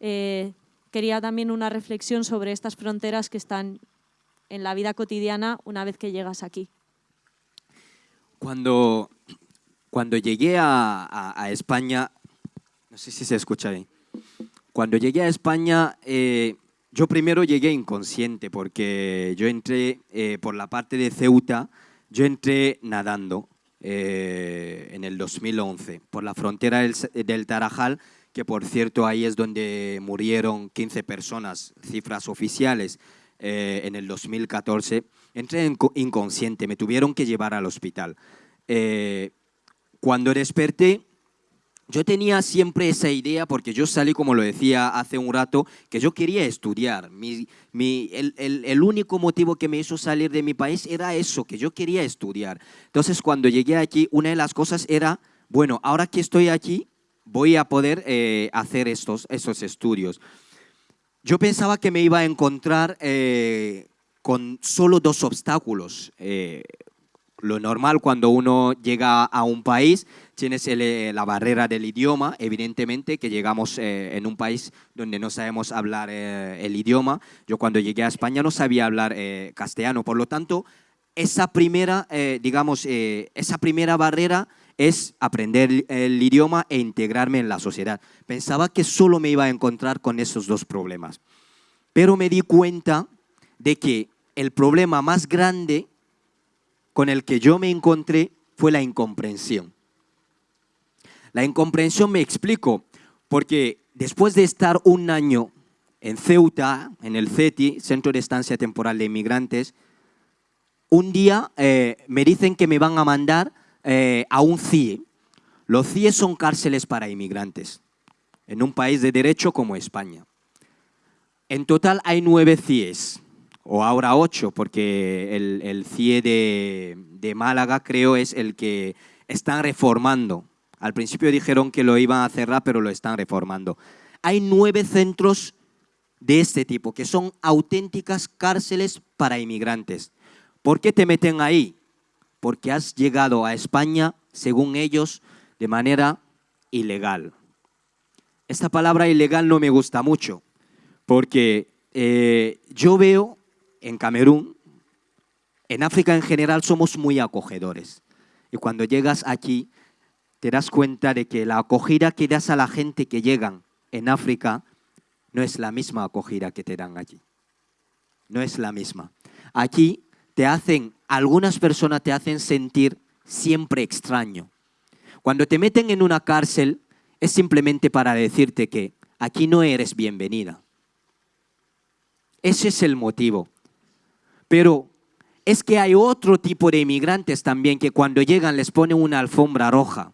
Speaker 2: eh, quería también una reflexión sobre estas fronteras que están en la vida cotidiana una vez que llegas aquí.
Speaker 3: Cuando, cuando llegué a, España, no sé si se escucha ahí, cuando llegué a España, eh, yo primero llegué inconsciente porque yo entré eh, por la parte de Ceuta, yo entré nadando eh, en el 2011 por la frontera del, Tarajal, que por cierto ahí es donde murieron 15 personas, cifras oficiales, eh, en el 2014. Entré inconsciente, me tuvieron que llevar al hospital. cuando desperté, yo tenía siempre esa idea, porque yo salí, como lo decía hace un rato, que yo quería estudiar. Mi, el, el, único motivo que me hizo salir de mi país era eso, que yo quería estudiar. Entonces, cuando llegué aquí, una de las cosas era, bueno, ahora que estoy aquí, voy a poder eh, hacer estos, estos estudios. Yo pensaba que me iba a encontrar eh, con solo dos obstáculos. Eh, lo normal cuando uno llega a un país, tienes eh, la barrera del idioma, evidentemente, que llegamos eh, en un país donde no sabemos hablar eh, el idioma. Yo cuando llegué a España no sabía hablar castellano, por lo tanto, esa primera, digamos, esa primera barrera es aprender el idioma e integrarme en la sociedad. Pensaba que solo me iba a encontrar con esos dos problemas. Pero me di cuenta de que el problema más grande con el que yo me encontré fue la incomprensión. La incomprensión me explico, porque después de estar un año en Ceuta, en el CETI, Centro de Estancia Temporal de Inmigrantes, un día eh, me dicen que me van a mandar eh, a un CIE. Los CIE son cárceles para inmigrantes, en un país de derecho como España. En total hay nueve CIEs o ahora ocho, porque el, el CIE de, Málaga creo es el que están reformando. Al principio dijeron que lo iban a cerrar, pero lo están reformando. Hay nueve centros de este tipo, que son auténticas cárceles para inmigrantes. ¿Por qué te meten ahí? Porque has llegado a España, según ellos, de manera ilegal. Esta palabra ilegal no me gusta mucho, porque eh, yo veo en Camerún, en África en general somos muy acogedores. Y cuando llegas aquí, te das cuenta de que la acogida que das a la gente que llegan en África no es la misma acogida que te dan allí. No es la misma. Aquí te hacen, algunas personas te hacen sentir siempre extraño. Cuando te meten en una cárcel es simplemente para decirte que aquí no eres bienvenida. Ese es el motivo. Pero es que hay otro tipo de inmigrantes también que cuando llegan les ponen una alfombra roja,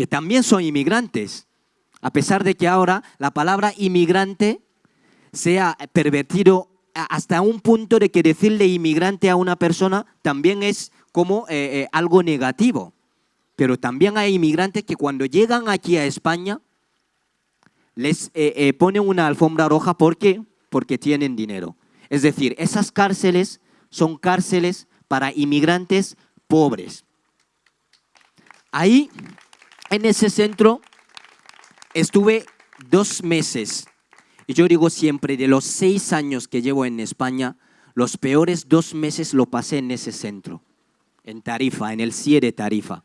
Speaker 3: que también son inmigrantes, a pesar de que ahora la palabra inmigrante sea pervertido hasta un punto de que decirle inmigrante a una persona también es como eh, eh, algo negativo. Pero también hay inmigrantes que cuando llegan aquí a España les eh, ponen una alfombra roja. ¿Por qué? Porque tienen dinero. Es decir, esas cárceles son cárceles para inmigrantes pobres. Ahí, en ese centro, estuve dos meses. Y yo digo siempre, de los seis años que llevo en España, los peores dos meses lo pasé en ese centro, en Tarifa, en el CIE de Tarifa.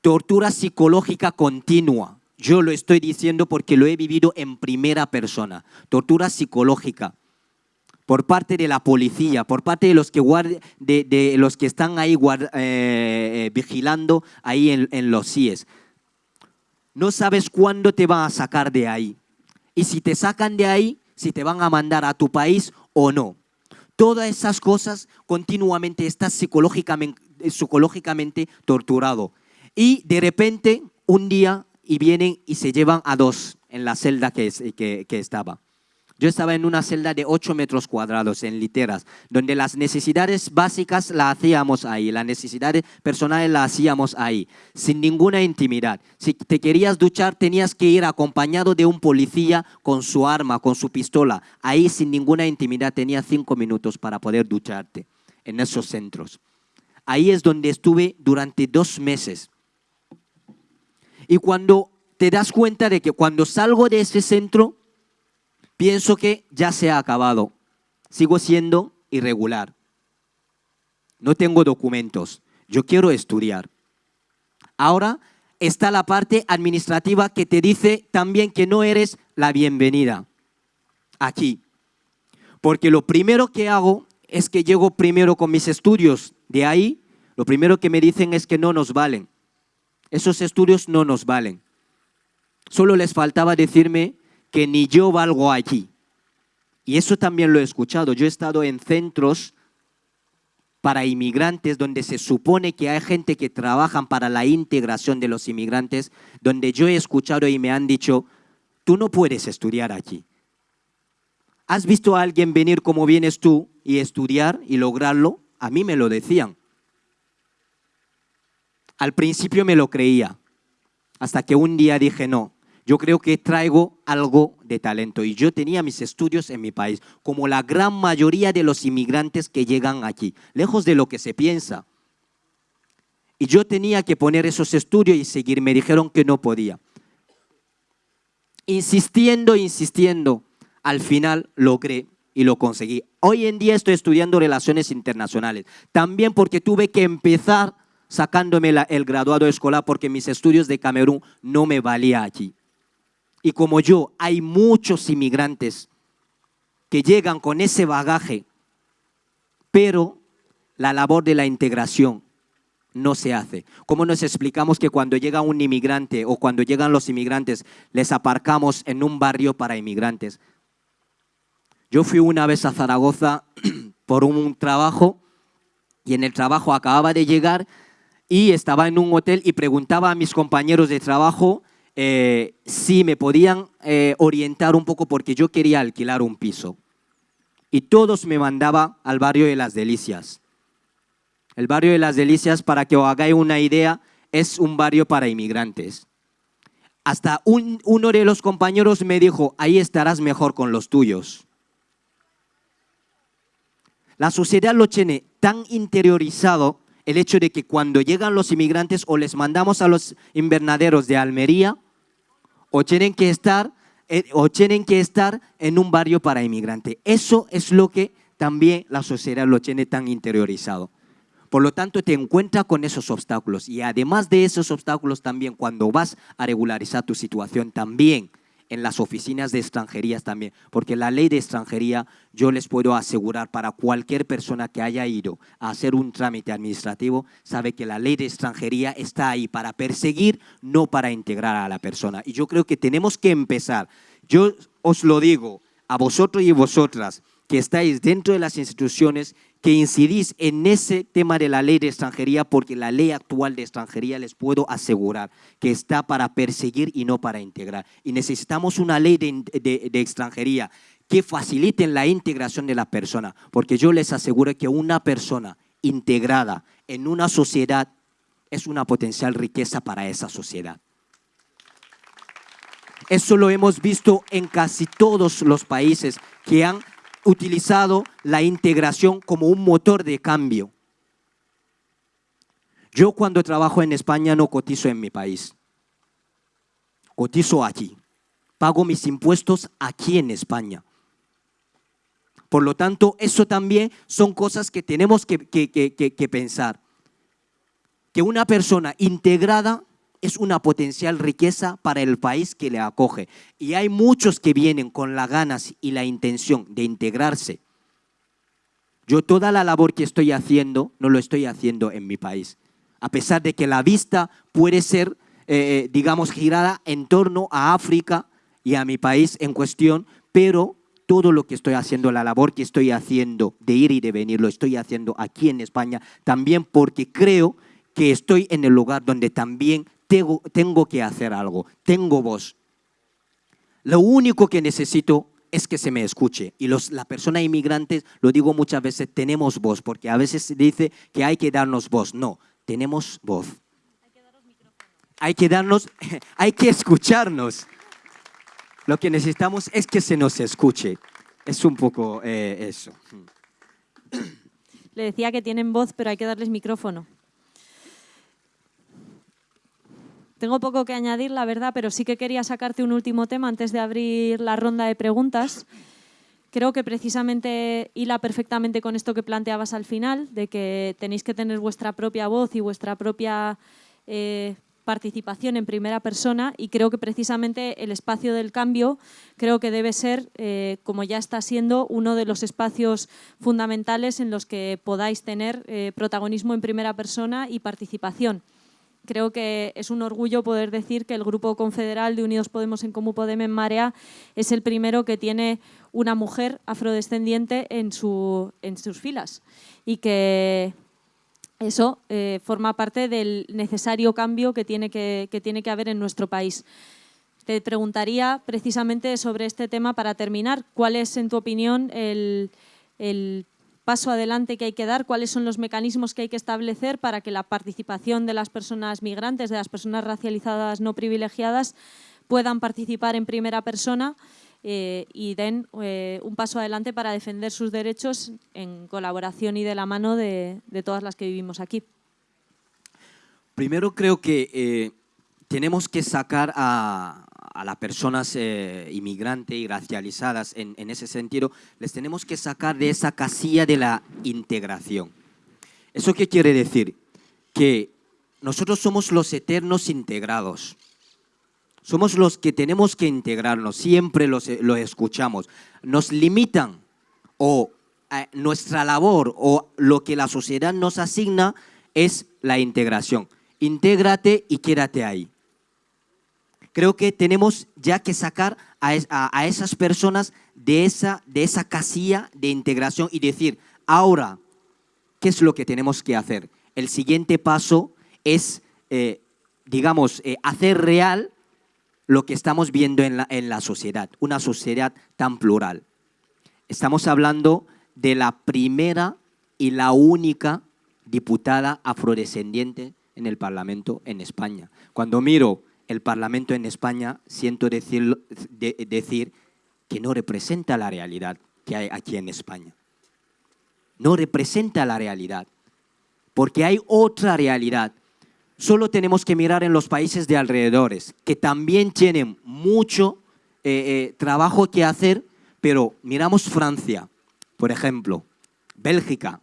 Speaker 3: Tortura psicológica continua. Yo lo estoy diciendo porque lo he vivido en primera persona. Tortura psicológica por parte de la policía, por parte de los que, de, los que están ahí eh, eh, vigilando ahí en, los CIES. No sabes cuándo te van a sacar de ahí. Y si te sacan de ahí, si te van a mandar a tu país o no. Todas esas cosas continuamente estás psicológicamente, psicológicamente torturado. Y de repente, un día, y vienen y se llevan a dos en la celda que estaba. Yo estaba en una celda de 8 metros cuadrados, en literas, donde las necesidades básicas las hacíamos ahí, las necesidades personales las hacíamos ahí, sin ninguna intimidad. Si te querías duchar, tenías que ir acompañado de un policía con su arma, con su pistola. Ahí, sin ninguna intimidad, tenías cinco minutos para poder ducharte en esos centros. Ahí es donde estuve durante dos meses. Y cuando te das cuenta de que cuando salgo de ese centro, pienso que ya se ha acabado. Sigo siendo irregular. No tengo documentos. Yo quiero estudiar. Ahora está la parte administrativa que te dice también que no eres la bienvenida aquí. Porque lo primero que hago es que llego primero con mis estudios. De ahí, lo primero que me dicen es que no nos valen. Esos estudios no nos valen. Solo les faltaba decirme que ni yo valgo aquí. Y eso también lo he escuchado. Yo he estado en centros para inmigrantes donde se supone que hay gente que trabajan para la integración de los inmigrantes, donde yo he escuchado y me han dicho, tú no puedes estudiar aquí. ¿Has visto a alguien venir como vienes tú y estudiar y lograrlo? A mí me lo decían. Al principio me lo creía, hasta que un día dije, no, yo creo que traigo algo de talento. Y yo tenía mis estudios en mi país, como la gran mayoría de los inmigrantes que llegan aquí, lejos de lo que se piensa. Y yo tenía que poner esos estudios y seguir. Me dijeron que no podía. Insistiendo, insistiendo, al final logré y lo conseguí. Hoy en día estoy estudiando relaciones internacionales, también porque tuve que empezar sacándome el graduado escolar porque mis estudios de Camerún no me valía aquí. Y como yo, hay muchos inmigrantes que llegan con ese bagaje, pero la labor de la integración no se hace. ¿Cómo nos explicamos que cuando llega un inmigrante o cuando llegan los inmigrantes les aparcamos en un barrio para inmigrantes? Yo fui una vez a Zaragoza por un trabajo y en el trabajo acababa de llegar y estaba en un hotel y preguntaba a mis compañeros de trabajo eh, si me podían eh, orientar un poco porque yo quería alquilar un piso. Y todos me mandaban al barrio de Las Delicias. El barrio de Las Delicias, para que os hagáis una idea, es un barrio para inmigrantes. Hasta uno de los compañeros me dijo, ahí estarás mejor con los tuyos. La sociedad lo tiene tan interiorizado el hecho de que cuando llegan los inmigrantes o les mandamos a los invernaderos de Almería o tienen que estar, eh, o tienen que estar en un barrio para inmigrantes. Eso es lo que también la sociedad lo tiene tan interiorizado. Por lo tanto, te encuentras con esos obstáculos y además de esos obstáculos también cuando vas a regularizar tu situación también en las oficinas de extranjerías también, porque la ley de extranjería yo les puedo asegurar para cualquier persona que haya ido a hacer un trámite administrativo, sabe que la ley de extranjería está ahí para perseguir, no para integrar a la persona. Y yo creo que tenemos que empezar. Yo os lo digo a vosotros y vosotras que estáis dentro de las instituciones que incidís en ese tema de la ley de extranjería, porque la ley actual de extranjería les puedo asegurar que está para perseguir y no para integrar. Y necesitamos una ley de, extranjería que facilite la integración de la persona, porque yo les aseguro que una persona integrada en una sociedad es una potencial riqueza para esa sociedad. Eso lo hemos visto en casi todos los países que han utilizado la integración como un motor de cambio. Yo cuando trabajo en España no cotizo en mi país, cotizo aquí, pago mis impuestos aquí en España. Por lo tanto, eso también son cosas que tenemos que, pensar. Que una persona integrada es una potencial riqueza para el país que le acoge. Y hay muchos que vienen con las ganas y la intención de integrarse. Yo toda la labor que estoy haciendo no lo estoy haciendo en mi país. A pesar de que la vista puede ser, eh, digamos, girada en torno a África y a mi país en cuestión, pero todo lo que estoy haciendo, la labor que estoy haciendo de ir y de venir, lo estoy haciendo aquí en España, también porque creo que estoy en el lugar donde también tengo, que hacer algo, tengo voz. Lo único que necesito es que se me escuche. Y los, la persona inmigrante, lo digo muchas veces, tenemos voz, porque a veces se dice que hay que darnos voz. No, tenemos voz. Hay que darnos, hay que escucharnos. Lo que necesitamos es que se nos escuche. Es un poco eh, eso.
Speaker 2: Le decía que tienen voz, pero hay que darles micrófono. Tengo poco que añadir, la verdad, pero sí que quería sacarte un último tema antes de abrir la ronda de preguntas. Creo que precisamente hila perfectamente con esto que planteabas al final, de que tenéis que tener vuestra propia voz y vuestra propia eh, participación en primera persona y creo que precisamente el espacio del cambio creo que debe ser, eh, como ya está siendo, uno de los espacios fundamentales en los que podáis tener eh, protagonismo en primera persona y participación creo que es un orgullo poder decir que el Grupo Confederal de Unidos Podemos en Comú Podem en Marea es el primero que tiene una mujer afrodescendiente en, su, en sus filas y que eso eh, forma parte del necesario cambio que tiene que, tiene que haber en nuestro país. Te preguntaría precisamente sobre este tema para terminar, ¿cuál es en tu opinión el, el paso adelante que hay que dar, cuáles son los mecanismos que hay que establecer para que la participación de las personas migrantes, de las personas racializadas no privilegiadas, puedan participar en primera persona eh, y den eh, un paso adelante para defender sus derechos en colaboración y de la mano de, todas las que vivimos aquí.
Speaker 3: Primero creo que eh, tenemos que sacar a, a las personas eh, inmigrantes y racializadas en, ese sentido, les tenemos que sacar de esa casilla de la integración. ¿Eso qué quiere decir? Que nosotros somos los eternos integrados. Somos los que tenemos que integrarnos, siempre los, lo escuchamos. Nos limitan o eh, nuestra labor o lo que la sociedad nos asigna es la integración. Intégrate y quédate ahí creo que tenemos ya que sacar a, esas personas de esa, de esa casilla de integración y decir, ahora, ¿qué es lo que tenemos que hacer? El siguiente paso es, eh, digamos, eh, hacer real lo que estamos viendo en la, en la sociedad, una sociedad tan plural. Estamos hablando de la primera y la única diputada afrodescendiente en el Parlamento en España. Cuando miro el Parlamento en España, siento decir, decir que no representa la realidad que hay aquí en España. No representa la realidad, porque hay otra realidad. Solo tenemos que mirar en los países de alrededores, que también tienen mucho eh, eh, trabajo que hacer, pero miramos Francia, por ejemplo, Bélgica.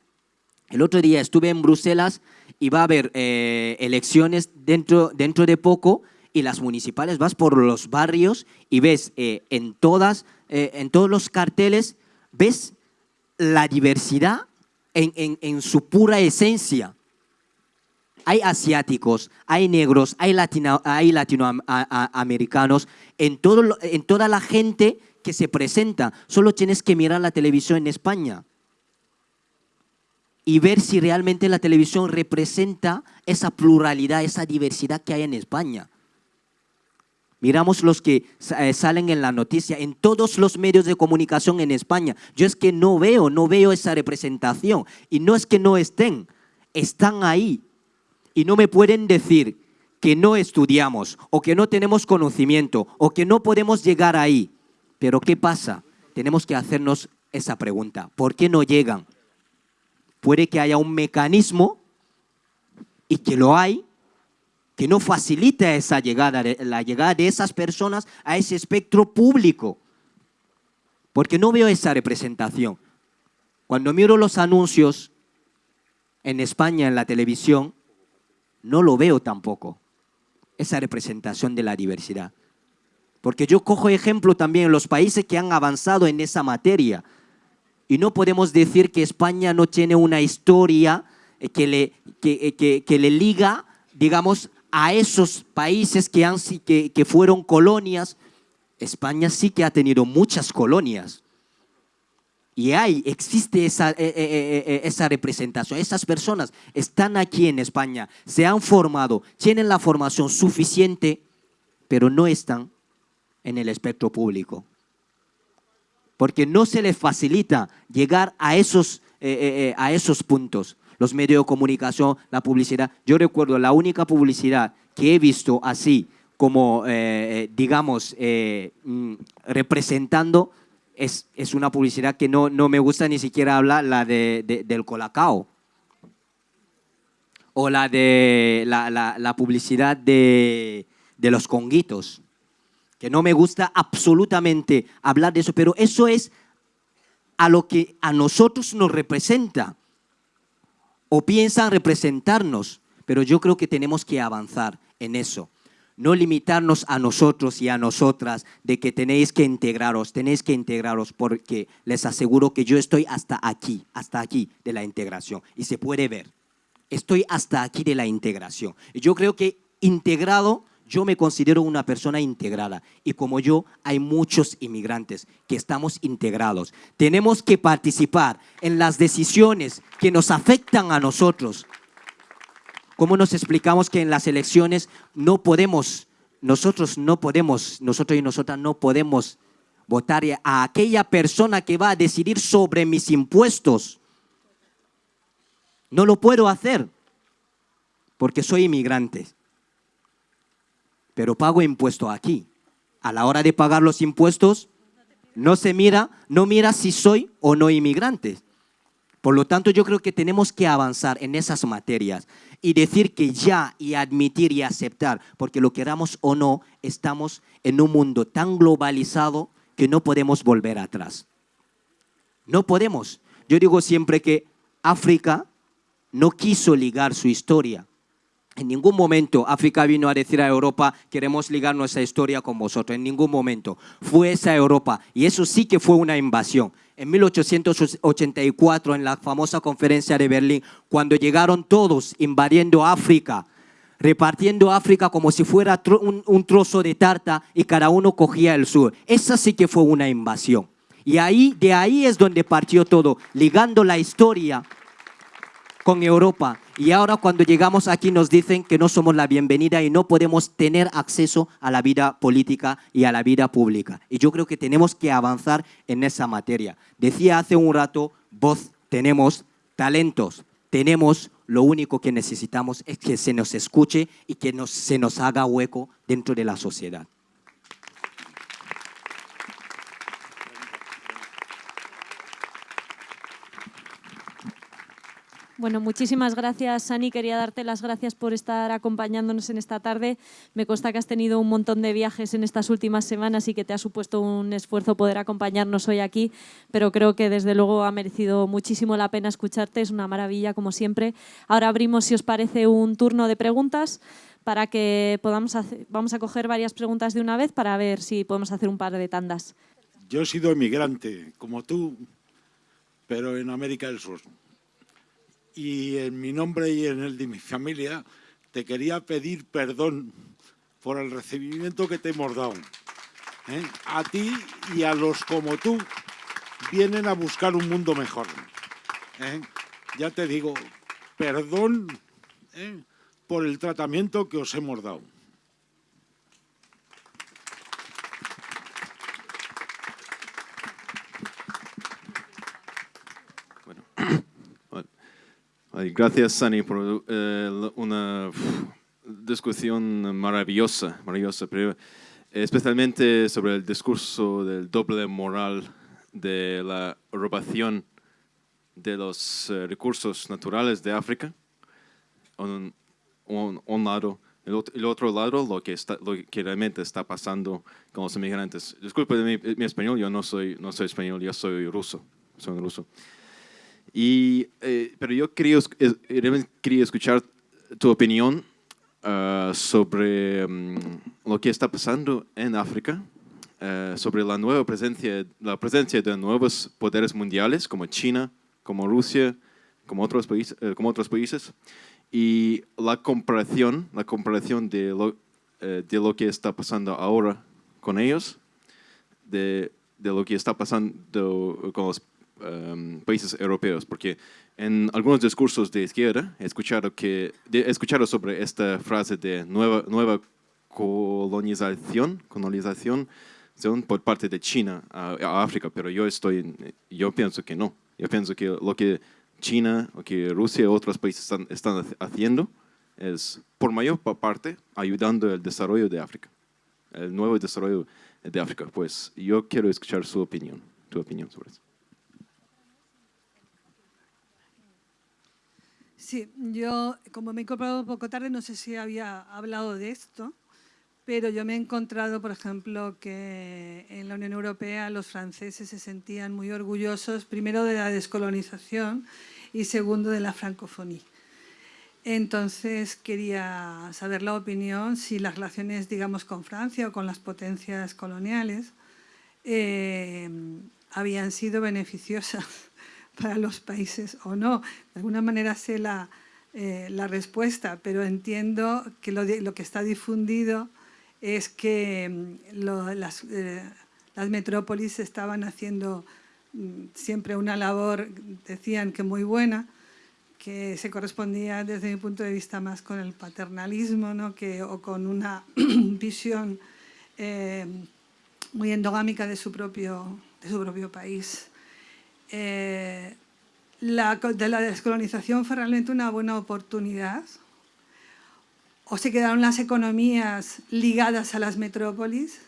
Speaker 3: El otro día estuve en Bruselas y va a haber eh, elecciones dentro, dentro de poco y las municipales, vas por los barrios y ves eh, en, todas, eh, en todos los carteles, ves la diversidad en, su pura esencia. Hay asiáticos, hay negros, hay, latino, hay latinoamericanos, en, todo, en toda la gente que se presenta. Solo tienes que mirar la televisión en España y ver si realmente la televisión representa esa pluralidad, esa diversidad que hay en España. Miramos los que eh, salen en la noticia, en todos los medios de comunicación en España. Yo es que no veo, no veo esa representación. Y no es que no estén, están ahí. Y no me pueden decir que no estudiamos o que no tenemos conocimiento o que no podemos llegar ahí. Pero ¿qué pasa? Tenemos que hacernos esa pregunta. ¿Por qué no llegan? Puede que haya un mecanismo y que lo hay, que no facilita esa llegada, la llegada de esas personas a ese espectro público. Porque no veo esa representación. Cuando miro los anuncios en España en la televisión, no lo veo tampoco, esa representación de la diversidad. Porque yo cojo ejemplo también en los países que han avanzado en esa materia. Y no podemos decir que España no tiene una historia que le, que, que, que le liga, digamos, a esos países que, han, que, que fueron colonias, España sí que ha tenido muchas colonias. Y hay, existe esa, eh, eh, eh, esa, representación. Esas personas están aquí en España, se han formado, tienen la formación suficiente, pero no están en el espectro público. porque no se les facilita llegar a esos, a esos puntos. Los medios de comunicación, la publicidad. Yo recuerdo la única publicidad que he visto así, como, digamos, mm, representando, es, es, una publicidad que no, no me gusta ni siquiera hablar, la de, del Colacao o la de la, publicidad de, los conguitos, que no me gusta absolutamente hablar de eso, pero eso es a lo que a nosotros nos representa o piensan representarnos, pero yo creo que tenemos que avanzar en eso. No limitarnos a nosotros y a nosotras de que tenéis que integraros, tenéis que integraros porque les aseguro que yo estoy hasta aquí, hasta aquí de la integración y se puede ver estoy hasta aquí de la integración. Yo creo que integrado, yo me considero una persona integrada y como yo hay muchos inmigrantes que estamos integrados. Tenemos que participar en las decisiones que nos afectan a nosotros. ¿Cómo nos explicamos que en las elecciones no podemos, nosotros no podemos, nosotros y nosotras no podemos votar a aquella persona que va a decidir sobre mis impuestos? No lo puedo hacer porque soy inmigrante. Pero pago impuesto aquí. A la hora de pagar los impuestos, no se mira, no mira si soy o no inmigrante. Por lo tanto, yo creo que tenemos que avanzar en esas materias y decir que ya y admitir y aceptar, porque lo queramos o no, estamos en un mundo tan globalizado que no podemos volver atrás. No podemos. Yo digo siempre que África no quiso ligar su historia. En ningún momento África vino a decir a Europa, queremos ligar nuestra historia con vosotros. En ningún momento. Fue esa Europa. Y eso sí que fue una invasión. En 1884, en la famosa conferencia de Berlín, cuando llegaron todos invadiendo África, repartiendo África como si fuera un, trozo de tarta y cada uno cogía el sur. Esa sí que fue una invasión. Y ahí, de ahí es donde partió todo, ligando la historia con Europa. Y ahora cuando llegamos aquí nos dicen que no somos la bienvenida y no podemos tener acceso a la vida política y a la vida pública. Y yo creo que tenemos que avanzar en esa materia. Decía hace un rato, voz tenemos, talentos tenemos, lo único que necesitamos es que se nos escuche y que se nos haga hueco dentro de la sociedad.
Speaker 2: Bueno, muchísimas gracias, Sani. Quería darte las gracias por estar acompañándonos en esta tarde. Me consta que has tenido un montón de viajes en estas últimas semanas y que te ha supuesto un esfuerzo poder acompañarnos hoy aquí, pero creo que desde luego ha merecido muchísimo la pena escucharte. Es una maravilla, como siempre. Ahora abrimos, si os parece, un turno de preguntas para que podamos hacer, vamos a coger varias preguntas de una vez para ver si podemos hacer un par de tandas.
Speaker 5: Yo he sido emigrante, como tú, pero en América del Sur y en mi nombre y en el de mi familia te quería pedir perdón por el recibimiento que te hemos dado. ¿eh? A ti y a los como tú vienen a buscar un mundo mejor. ¿eh? Ya te digo, perdón ¿eh? por el tratamiento que os hemos dado.
Speaker 6: Gracias, Sani, por eh, una discusión maravillosa, maravillosa, pero especialmente sobre el discurso del doble moral de la robación de los eh, recursos naturales de África, un, un, lado, el, el, otro lado, lo que, está, lo que realmente está pasando con los inmigrantes. Disculpe mi, mi español, yo no soy, no soy español, yo soy ruso, soy ruso. Y, eh, pero yo quería, quería escuchar tu opinión ah, sobre mm, lo que está pasando en África, eh, sobre la nueva presencia, la presencia de nuevos poderes mundiales como China, como Rusia, como otros países, eh, como otros países. Y la comparación, la comparación de lo, de lo que está pasando ahora con ellos, de, de lo que está pasando con los Em, países europeos, porque en algunos discursos de izquierda he escuchado, que, he escuchado sobre esta frase de nueva, nueva colonización, colonización por parte de China a, África, pero yo, estoy, yo pienso que no. Yo pienso que lo que China o que Rusia y otros países están, haciendo es, por mayor parte, ayudando al desarrollo de África, el nuevo desarrollo de África. Pues yo quiero escuchar su opinión, tu opinión sobre eso.
Speaker 7: Sí, yo como me he incorporado un poco tarde, no sé si había hablado de esto, pero yo me he encontrado, por ejemplo, que en la Unión Europea los franceses se sentían muy orgullosos, primero de la descolonización y segundo de la francofonía. Entonces quería saber la opinión si las relaciones, digamos, con Francia o con las potencias coloniales eh, habían sido beneficiosas para los países o no. De alguna manera sé la, eh, la respuesta, pero entiendo que lo, lo, que está difundido es que mm, lo, las, eh, las, metrópolis estaban haciendo mm, siempre una labor, decían que muy buena, que se correspondía desde mi punto de vista más con el paternalismo ¿no? que, o con una visión eh, muy endogámica de su propio, de su propio país. Eh, la, de la descolonización fue realmente una buena oportunidad o se quedaron las economías ligadas a las metrópolis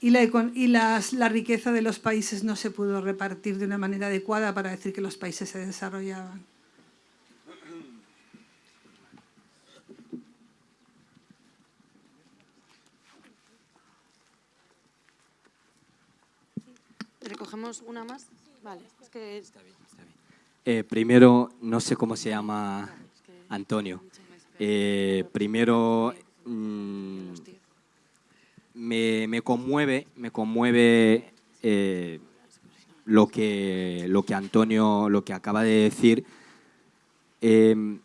Speaker 7: y, la, y las, la riqueza de los países no se pudo repartir de una manera adecuada para decir que los países se desarrollaban.
Speaker 1: ¿Recogemos una más? Vale, es que...
Speaker 3: Está bien, está bien. Eh, primero, no sé cómo se llama Antonio. Eh, primero, mmm, me, me, conmueve, me conmueve eh, lo, que, lo que Antonio, lo que acaba de decir. Eh,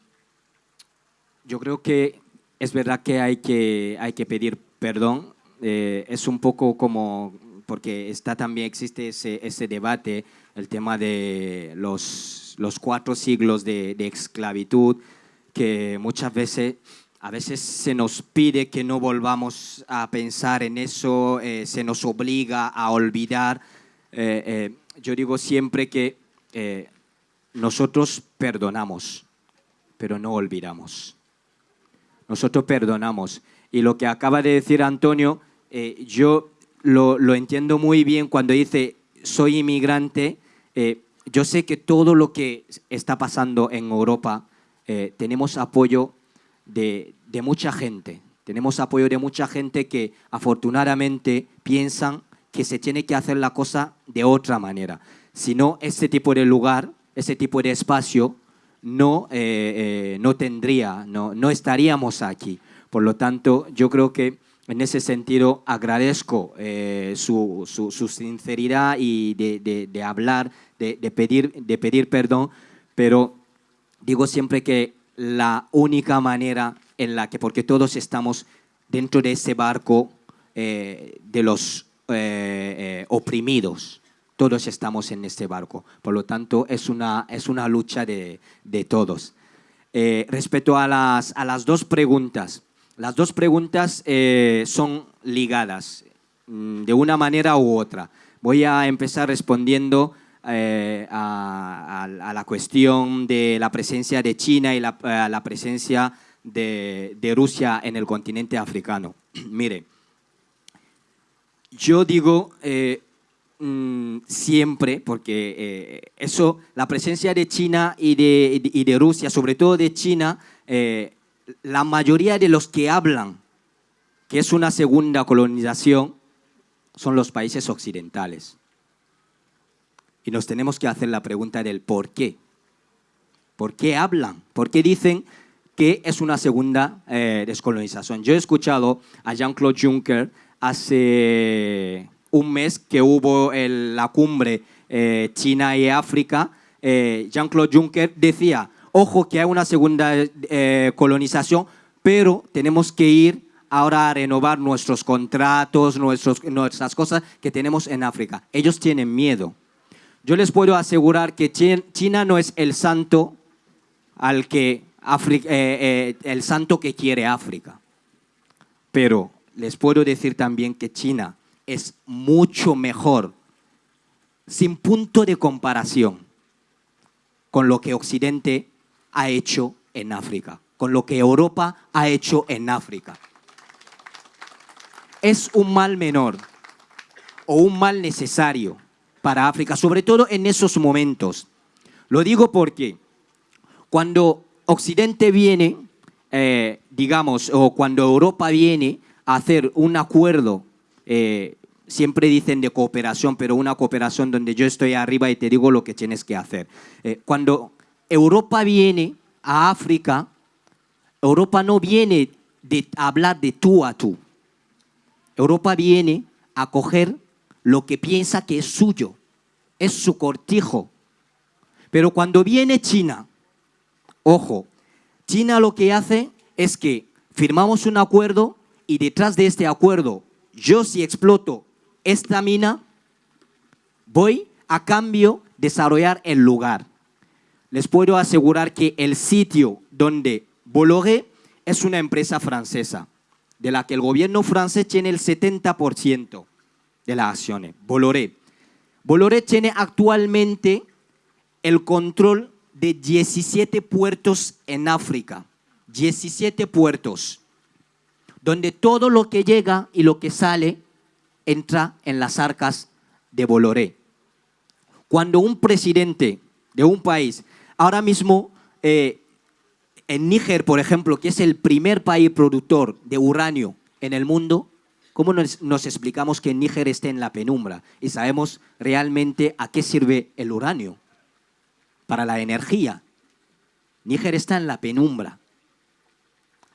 Speaker 3: yo creo que es verdad que hay que, hay que pedir perdón. Eh, es un poco como, porque está también existe ese, ese debate, el tema de los, los cuatro siglos de, de esclavitud, que muchas veces, a veces se nos pide que no volvamos a pensar en eso, eh, se nos obliga a olvidar. Eh, eh, yo digo siempre que nosotros perdonamos, pero no olvidamos. Nosotros perdonamos. Y lo que acaba de decir Antonio, yo lo, lo, entiendo muy bien cuando dice soy inmigrante. Yo sé que todo lo que está pasando en Europa eh, tenemos apoyo de, mucha gente. Tenemos apoyo de mucha gente que afortunadamente piensan que se tiene que hacer la cosa de otra manera. Si no, ese tipo de lugar, ese tipo de espacio no, eh, eh, no tendría, no, no estaríamos aquí. Por lo tanto, yo creo que en ese sentido agradezco eh, su, su, su, sinceridad y de, de, de hablar, de, de, pedir, de pedir perdón, pero digo siempre que la única manera en la que, porque todos estamos dentro de ese barco eh, de los eh, eh, oprimidos, todos estamos en este barco, por lo tanto es una, es una lucha de, todos. Eh, respecto a las, a las dos preguntas, las dos preguntas son ligadas mm, de una manera u otra. Voy a empezar respondiendo eh, a, la cuestión de la presencia de China y la, la presencia de, Rusia en el continente africano. Mire, yo digo eh, mmm, siempre, porque eh, eso, la presencia de China y de, y de Rusia, sobre todo de China, eh, la mayoría de los que hablan que es una segunda colonización son los países occidentales. Y nos tenemos que hacer la pregunta del por qué. ¿Por qué hablan? ¿Por qué dicen que es una segunda eh, descolonización? Yo he escuchado a Jean-Claude Juncker hace un mes que hubo la cumbre eh, China y África. Eh, Jean-Claude Juncker decía, ojo que hay una segunda eh, colonización, pero tenemos que ir ahora a renovar nuestros contratos, nuestras cosas que tenemos en África. Ellos tienen miedo yo les puedo asegurar que China no es el santo al que eh, eh, el santo que quiere África. Pero les puedo decir también que China es mucho mejor, sin punto de comparación, con lo que Occidente ha hecho en África, con lo que Europa ha hecho en África. Es un mal menor o un mal necesario para África, sobre todo en esos momentos. Lo digo porque cuando Occidente viene, eh, digamos, o cuando Europa viene a hacer un acuerdo, eh, siempre dicen de cooperación, pero una cooperación donde yo estoy arriba y te digo lo que tienes que hacer. Eh, cuando Europa viene a África, Europa no viene de hablar de tú a tú. Europa viene a coger lo que piensa que es suyo, es su cortijo. Pero cuando viene China, ojo, China lo que hace es que firmamos un acuerdo y detrás de este acuerdo, yo si exploto esta mina, voy a cambio desarrollar el lugar. Les puedo asegurar que el sitio donde Bolloré es una empresa francesa, de la que el gobierno francés tiene el 70% de las acciones, Bolloré. Bolloré tiene actualmente el control de 17 puertos en África, 17 puertos, donde todo lo que llega y lo que sale entra en las arcas de Bolloré. Cuando un presidente de un país, ahora mismo eh, en Níger, por ejemplo, que es el primer país productor de uranio en el mundo, ¿cómo nos, explicamos que Níger esté en la penumbra? Y sabemos realmente a qué sirve el uranio. Para la energía. Níger está en la penumbra.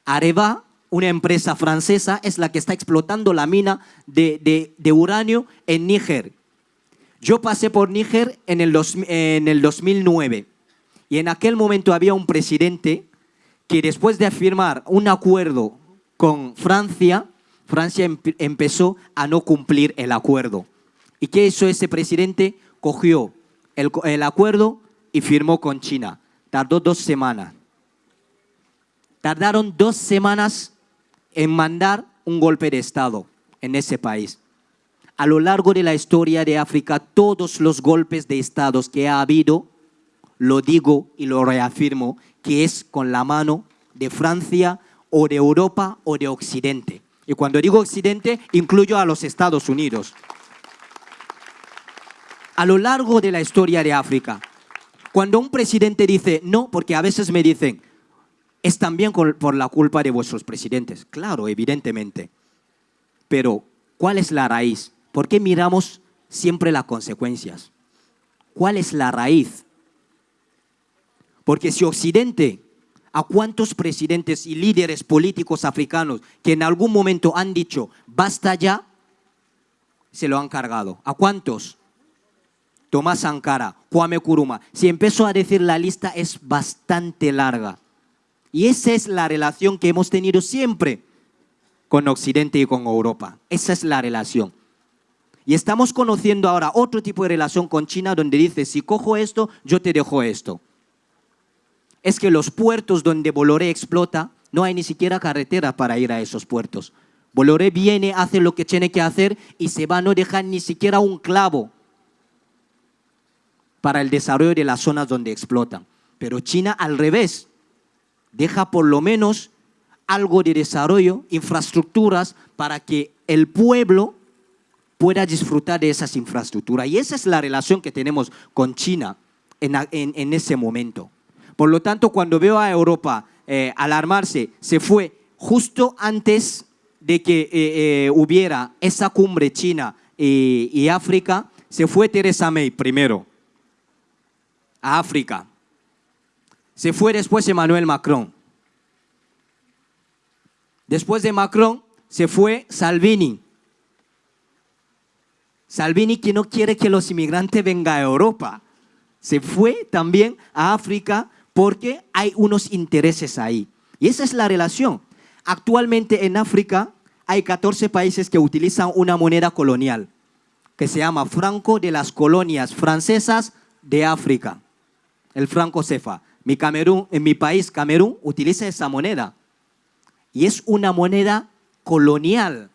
Speaker 3: Areva una empresa francesa, es la que está explotando la mina de, uranio en Níger. Yo pasé por Níger en el, en el 2009 y en aquel momento había un presidente que después de firmar un acuerdo con Francia, Francia empezó a no cumplir el acuerdo. ¿Y qué hizo ese presidente? Cogió el, acuerdo y firmó con China. Tardó dos semanas. Tardaron dos semanas en mandar un golpe de Estado en ese país. A lo largo de la historia de África, todos los golpes de Estados que ha habido, lo digo y lo reafirmo, que es con la mano de Francia o de Europa o de Occidente. Y cuando digo Occidente, incluyo a los Estados Unidos. A lo largo de la historia de África, cuando un presidente dice no, porque a veces me dicen, es también por la culpa de vuestros presidentes. Claro, evidentemente. Pero, ¿cuál es la raíz? ¿Por qué miramos siempre las consecuencias? ¿Cuál es la raíz? Porque si Occidente, a cuántos presidentes y líderes políticos africanos que en algún momento han dicho, basta ya, se lo han cargado. ¿A cuántos? Tomás Sankara, Kwame Kuruma. Si empezó a decir la lista es bastante larga. Y esa es la relación que hemos tenido siempre con Occidente y con Europa. Esa es la relación. Y estamos conociendo ahora otro tipo de relación con China donde dice, si cojo esto, yo te dejo esto. Es que los puertos donde Boloré explota, no hay ni siquiera carretera para ir a esos puertos. Boloré viene, hace lo que tiene que hacer y se va, no dejar ni siquiera un clavo para el desarrollo de las zonas donde explotan. Pero China al revés, deja por lo menos algo de desarrollo, infraestructuras para que el pueblo pueda disfrutar de esas infraestructuras. Y esa es la relación que tenemos con China en, ese momento. Por lo tanto, cuando veo a Europa eh, alarmarse, se fue justo antes de que eh, eh, hubiera esa cumbre China y África, se fue Teresa May primero a África se fue después Emmanuel Macron. Después de Macron se fue Salvini. Salvini que no quiere que los inmigrantes vengan a Europa. Se fue también a África porque hay unos intereses ahí. Y esa es la relación. Actualmente en África hay 14 países que utilizan una moneda colonial que se llama franco de las colonias francesas de África, el franco cefa. Mi Camerún, en mi país, Camerún, utiliza esa moneda. Y es una moneda colonial.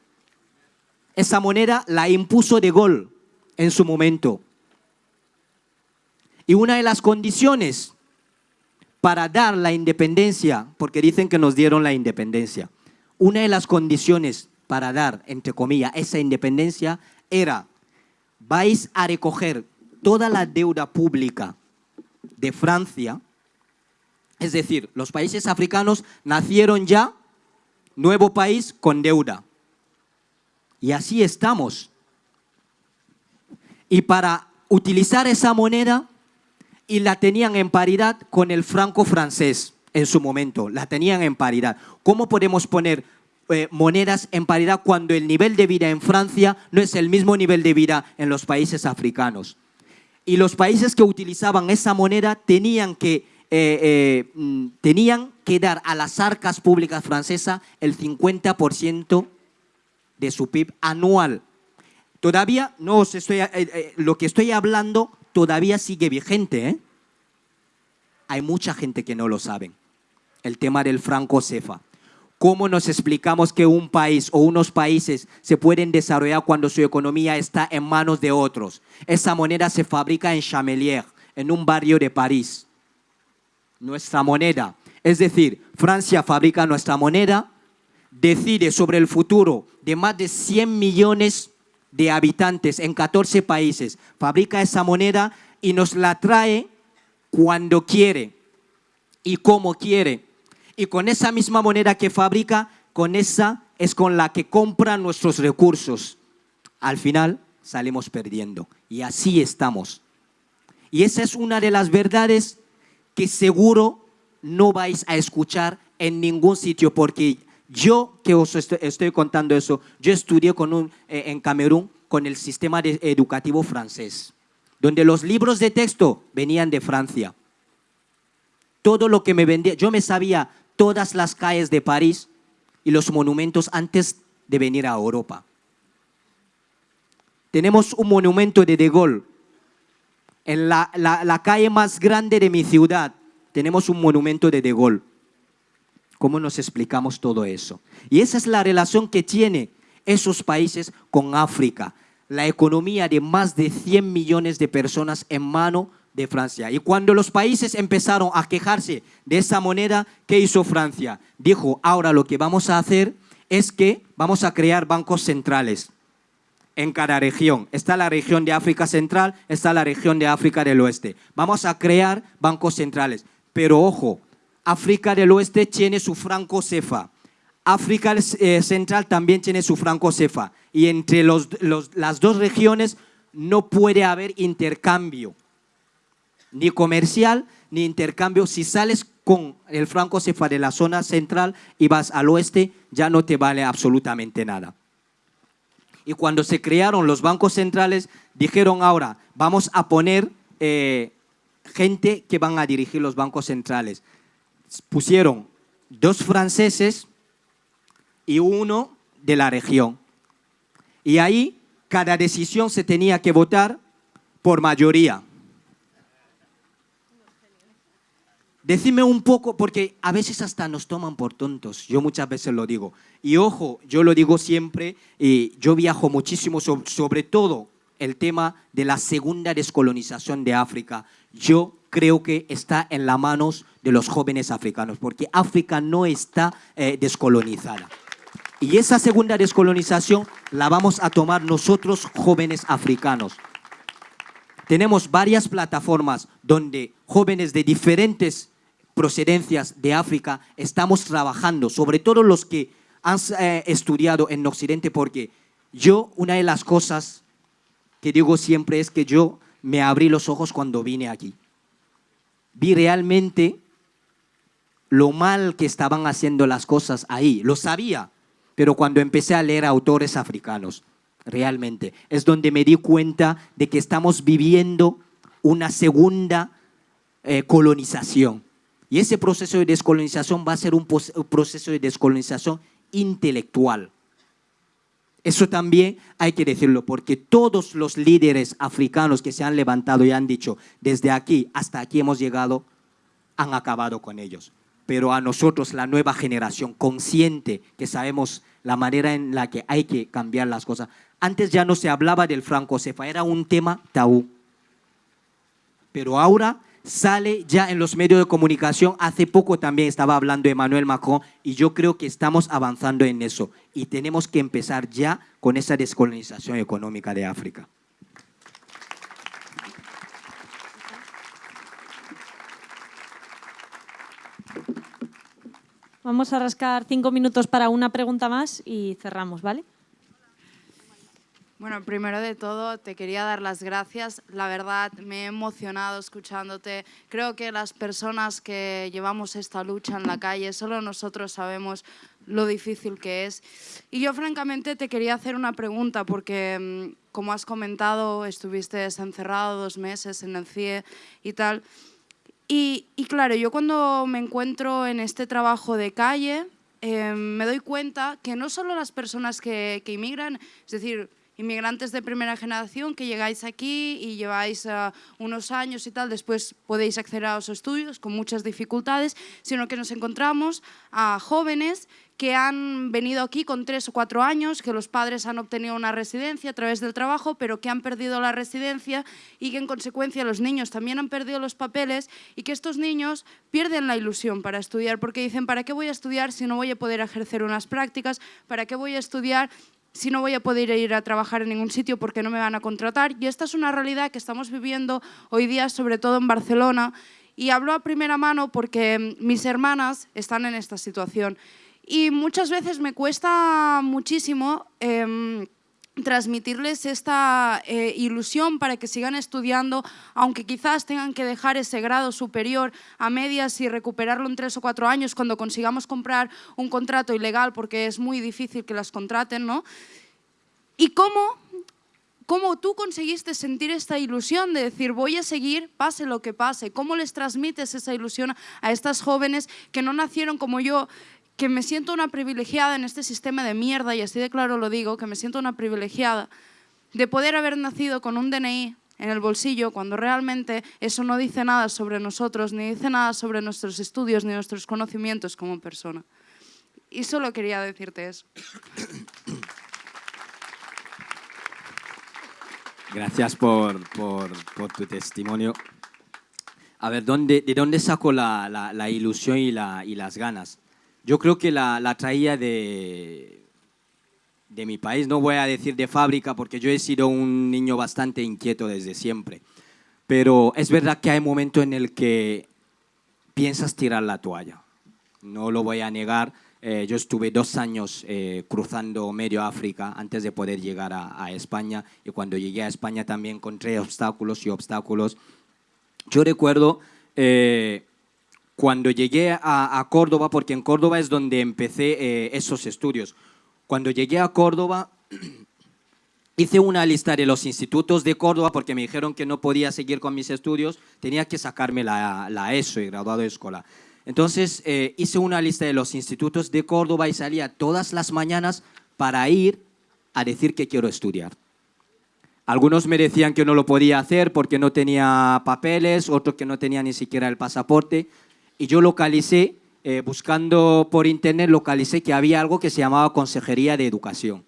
Speaker 3: esa moneda la impuso de Gaulle en su momento. Y una de las condiciones para dar la independencia, porque dicen que nos dieron la independencia, una de las condiciones para dar, entre comillas, esa independencia era, vais a recoger toda la deuda pública de Francia, es decir, los países africanos nacieron ya, nuevo país con deuda. Y así estamos. Y para utilizar esa moneda, y la tenían en paridad con el franco francés en su momento, la tenían en paridad. ¿Cómo podemos poner eh, monedas en paridad cuando el nivel de vida en Francia no es el mismo nivel de vida en los países africanos? Y los países que utilizaban esa moneda tenían que, eh, eh, mm, tenían que dar a las arcas públicas francesas el 50% de su PIB anual. Todavía no os estoy, lo que estoy hablando todavía sigue vigente. ¿eh? Hay mucha gente que no lo sabe. El tema del franco cefa. ¿Cómo nos explicamos que un país o unos países se pueden desarrollar cuando su economía está en manos de otros? Esa moneda se fabrica en Chamelier, en un barrio de París. Nuestra moneda. Es decir, Francia fabrica nuestra moneda, decide sobre el futuro de más de 100 millones de habitantes en 14 países, fabrica esa moneda y nos la trae cuando quiere y como quiere. Y con esa misma moneda que fabrica, con esa es con la que compra nuestros recursos. Al final salimos perdiendo. Y así estamos. Y esa es una de las verdades que seguro no vais a escuchar en ningún sitio, porque yo que os estoy, contando eso, yo estudié con un, eh, en Camerún con el sistema educativo francés, donde los libros de texto venían de Francia. Todo lo que me vendía, yo me sabía todas las calles de París y los monumentos antes de venir a Europa. Tenemos un monumento de De Gaulle. En la, la calle más grande de mi ciudad tenemos un monumento de De Gaulle. ¿Cómo nos explicamos todo eso? Y esa es la relación que tiene esos países con África. La economía de más de 100 millones de personas en mano de Francia. Y cuando los países empezaron a quejarse de esa moneda, ¿qué hizo Francia? Dijo, ahora lo que vamos a hacer es que vamos a crear bancos centrales en cada región. Está la región de África Central, está la región de África del Oeste. Vamos a crear bancos centrales. Pero ojo, África del Oeste tiene su franco cefa. África eh, Central también tiene su franco cefa. Y entre las dos regiones no puede haber intercambio, ni comercial, ni intercambio. Si sales con el franco cefa de la zona central y vas al oeste, ya no te vale absolutamente nada. Y cuando se crearon los bancos centrales, dijeron ahora, vamos a poner eh, gente que van a dirigir los bancos centrales pusieron dos franceses y uno de la región. Y ahí cada decisión se tenía que votar por mayoría. Decime un poco, porque a veces hasta nos toman por tontos, yo muchas veces lo digo. Y ojo, yo lo digo siempre, y yo viajo muchísimo, sobre todo el tema de la segunda descolonización de África. Yo creo que está en las manos de los jóvenes africanos, porque África no está eh, descolonizada. Y esa segunda descolonización la vamos a tomar nosotros jóvenes africanos. Tenemos varias plataformas donde jóvenes de diferentes procedencias de África estamos trabajando, sobre todo los que han eh, estudiado en Occidente, porque yo, una de las cosas que digo siempre es que yo me abrí los ojos cuando vine aquí vi realmente lo mal que estaban haciendo las cosas ahí. Lo sabía, pero cuando empecé a leer autores africanos, realmente, es donde me di cuenta de que estamos viviendo una segunda eh, colonización. Y ese proceso de descolonización va a ser un proceso de descolonización intelectual. Eso también hay que decirlo, porque todos los líderes africanos que se han levantado y han dicho, desde aquí hasta aquí hemos llegado, han acabado con ellos. Pero a nosotros, la nueva generación, consciente que sabemos la manera en la que hay que cambiar las cosas, Antes ya no se hablaba del franco-cefa, era un tema tabú. Pero ahora sale ya en los medios de comunicación. Hace poco también estaba hablando Emmanuel Macron y yo creo que estamos avanzando en eso y tenemos que empezar ya con esa descolonización económica de África.
Speaker 2: Vamos a rascar cinco minutos para una pregunta más y cerramos, ¿vale?
Speaker 8: Bueno, primero de todo te quería dar las gracias. La verdad, me he emocionado escuchándote. Creo que las personas que llevamos esta lucha en la calle, solo nosotros sabemos lo difícil que es. Y yo francamente te quería hacer una pregunta porque, mm, como has comentado, estuviste encerrado dos meses en el CIE y tal. Y, claro, yo cuando me encuentro en este trabajo de calle, eh, me doy cuenta que no solo las personas que, que inmigran, es decir, inmigrantes de primera generación que llegáis aquí y lleváis uh, unos años y tal, después podéis acceder a los estudios con muchas dificultades, sino que nos encontramos a jóvenes que han venido aquí con tres o cuatro años, que los padres han obtenido una residencia a través del trabajo, pero que han perdido la residencia y que en consecuencia los niños también han perdido los papeles y que estos niños pierden la ilusión para estudiar porque dicen, ¿para qué voy a estudiar si no voy a poder ejercer unas prácticas? ¿Para qué voy a estudiar si no voy a poder ir a trabajar en ningún sitio porque no me van a contratar. Y esta es una realidad que estamos viviendo hoy día, sobre todo en Barcelona. Y hablo a primera mano porque mis hermanas están en esta situación. Y muchas veces me cuesta muchísimo... Em, transmitirles esta eh, ilusión para que sigan estudiando, aunque quizás tengan que dejar ese grado superior a medias y recuperarlo en tres o cuatro años cuando consigamos comprar un contrato ilegal, porque es muy difícil que las contraten, ¿no? ¿Y cómo, cómo tú conseguiste sentir esta ilusión de decir voy a seguir pase lo que pase? ¿Cómo les transmites esa ilusión a estas jóvenes que no nacieron como yo que me siento una privilegiada en este sistema de mierda, y así de claro lo digo, que me siento una privilegiada de poder haber nacido con un DNI en el bolsillo cuando realmente eso no dice nada sobre nosotros, ni dice nada sobre nuestros estudios, ni nuestros conocimientos como persona. Y solo quería decirte eso.
Speaker 3: Gracias por, por, tu testimonio. A ver, ¿dónde, ¿de dónde saco la ilusión y, la, y las ganas? Yo creo que la, la traía de, de mi país, no voy a decir de fábrica porque yo he sido un niño bastante inquieto desde siempre, pero es verdad que hay momentos en el que piensas tirar la toalla, no lo voy a negar, eh, yo estuve dos años eh, cruzando medio África antes de poder llegar a, a, España. Y cuando llegué a España también encontré obstáculos y obstáculos. Yo recuerdo eh, cuando llegué a, Córdoba, porque en Córdoba es donde empecé eh, esos estudios, cuando llegué a Córdoba hice una lista de los institutos de Córdoba porque me dijeron que no podía seguir con mis estudios, tenía que sacarme la, la ESO y graduado de escuela. Entonces eh, hice una lista de los institutos de Córdoba y salía todas las mañanas para ir a decir que quiero estudiar. Algunos me decían que no lo podía hacer porque no tenía papeles, otros que no tenía ni siquiera el pasaporte y yo localicé, eh, buscando por internet, localicé que había algo que se llamaba Consejería de Educación.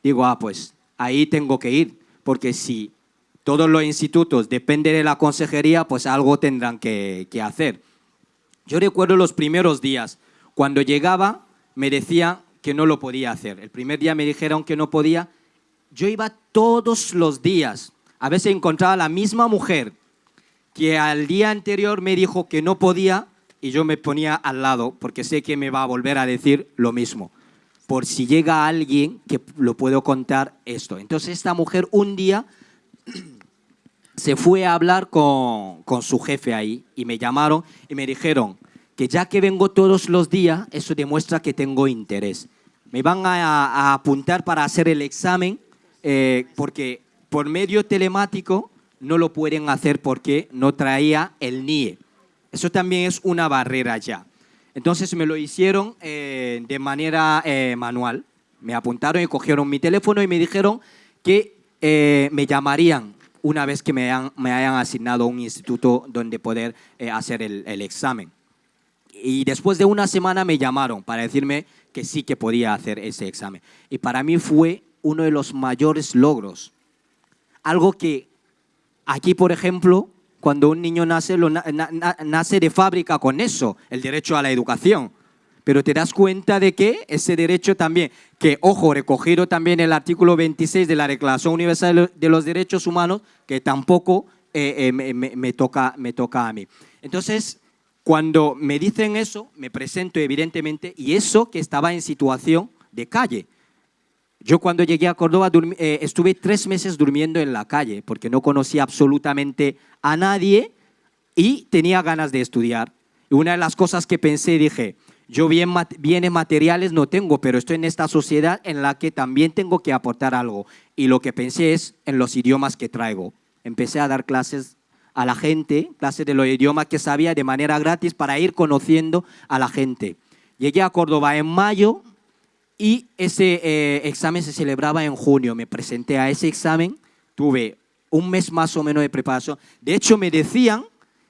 Speaker 3: Digo, ah, pues ahí tengo que ir, porque si todos los institutos dependen de la consejería, pues algo tendrán que, que hacer. Yo recuerdo los primeros días, cuando llegaba me decía que no lo podía hacer. El primer día me dijeron que no podía. Yo iba todos los días. A veces encontraba a la misma mujer que al día anterior me dijo que no podía y yo me ponía al lado porque sé que me va a volver a decir lo mismo. Por si llega alguien que lo puedo contar esto. Entonces esta mujer un día se fue a hablar con, con su jefe ahí y me llamaron y me dijeron que ya que vengo todos los días, eso demuestra que tengo interés. Me van a, apuntar para hacer el examen eh, porque por medio telemático no lo pueden hacer porque no traía el NIE. Eso también es una barrera ya. Entonces me lo hicieron eh, de manera eh, manual. Me apuntaron y cogieron mi teléfono y me dijeron que eh, me llamarían una vez que me, me, hayan asignado un instituto donde poder hacer el, el examen. Y después de una semana me llamaron para decirme que sí que podía hacer ese examen. Y para mí fue uno de los mayores logros. Algo que aquí, por ejemplo, cuando un niño nace, lo nace de fábrica con eso, el derecho a la educación. Pero te das cuenta de que ese derecho también, que ojo, recogido también el artículo 26 de la Declaración Universal de los Derechos Humanos, que tampoco eh, eh, me, toca, me toca a mí. Entonces, cuando me dicen eso, me presento evidentemente, y eso que estaba en situación de calle. Yo cuando llegué a Córdoba eh, estuve tres meses durmiendo en la calle porque no conocía absolutamente a nadie y tenía ganas de estudiar. Y una de las cosas que pensé, dije, yo bien, bienes materiales no tengo, pero estoy en esta sociedad en la que también tengo que aportar algo. Y lo que pensé es en los idiomas que traigo. Empecé a dar clases a la gente, clases de los idiomas que sabía de manera gratis para ir conociendo a la gente. Llegué a Córdoba en mayo y ese eh, examen se celebraba en junio. Me presenté a ese examen, tuve un mes más o menos de preparación. De hecho, me decían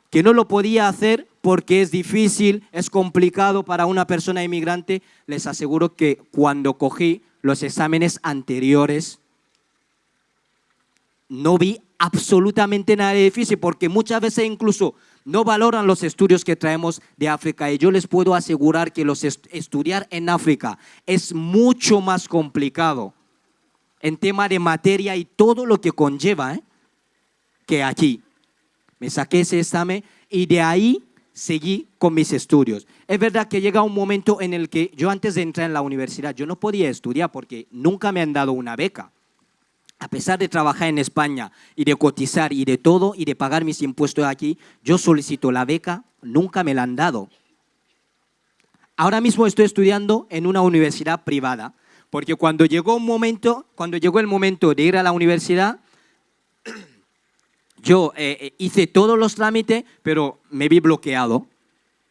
Speaker 3: que no lo podía hacer porque es difícil, es complicado para una persona inmigrante. Les aseguro que cuando cogí los exámenes anteriores, no vi absolutamente nada difícil, porque muchas veces incluso no valoran los estudios que traemos de África y yo les puedo asegurar que los estudiar en África es mucho más complicado en tema de materia y todo lo que conlleva ¿eh? que aquí. Me saqué ese examen y de ahí seguí con mis estudios. Es verdad que llega un momento en el que yo antes de entrar en la universidad, yo no podía estudiar porque nunca me han dado una beca a pesar de trabajar en España y de cotizar y de todo y de pagar mis impuestos aquí, yo solicito la beca, nunca me la han dado. Ahora mismo estoy estudiando en una universidad privada, porque cuando llegó el momento de ir a la universidad, yo eh, eh, hice todos los trámites, pero me vi bloqueado,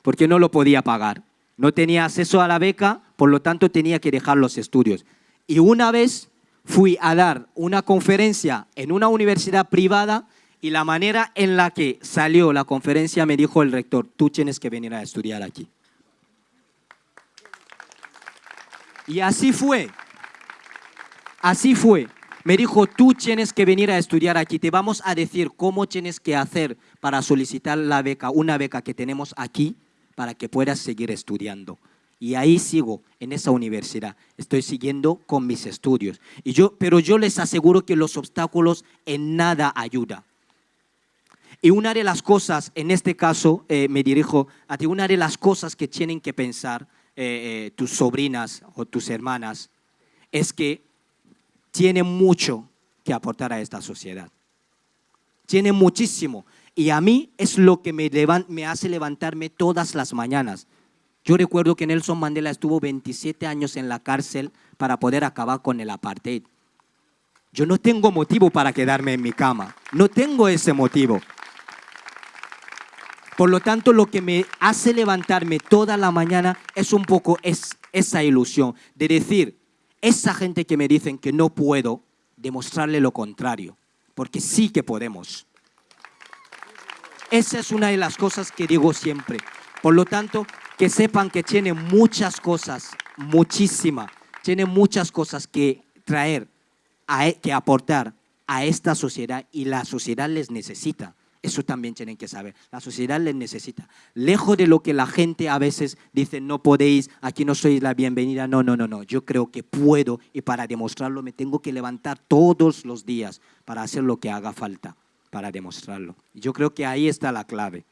Speaker 3: porque no lo podía pagar. No tenía acceso a la beca, por lo tanto tenía que dejar los estudios. Y una vez fui a dar una conferencia en una universidad privada y la manera en la que salió la conferencia me dijo el rector, tú tienes que venir a estudiar aquí. Y así fue, así fue. Me dijo, tú tienes que venir a estudiar aquí, te vamos a decir cómo tienes que hacer para solicitar la beca, una beca que tenemos aquí, para que puedas seguir estudiando. Y ahí sigo, en esa universidad. Estoy siguiendo con mis estudios. Y yo, pero yo les aseguro que los obstáculos en nada ayudan. Y una de las cosas, en este caso eh, me dirijo a ti, una de las cosas que tienen que pensar eh, eh, tus sobrinas o tus hermanas es que tienen mucho que aportar a esta sociedad. Tienen muchísimo. Y a mí es lo que me, me hace levantarme todas las mañanas. Yo recuerdo que Nelson Mandela estuvo 27 años en la cárcel para poder acabar con el apartheid. Yo no tengo motivo para quedarme en mi cama. No tengo ese motivo. Por lo tanto, lo que me hace levantarme toda la mañana es un poco es, esa ilusión de decir, esa gente que me dicen que no puedo, demostrarle lo contrario, porque sí que podemos. Esa es una de las cosas que digo siempre. Por lo tanto, que sepan que tiene muchas cosas, muchísimas, tiene muchas cosas que traer, e, que aportar a esta sociedad y la sociedad les necesita. Eso también tienen que saber. La sociedad les necesita. Lejos de lo que la gente a veces dice, no podéis, aquí no sois la bienvenida. No, no, no, no. Yo creo que puedo y para demostrarlo me tengo que levantar todos los días para hacer lo que haga falta para demostrarlo. Yo creo que ahí está la clave.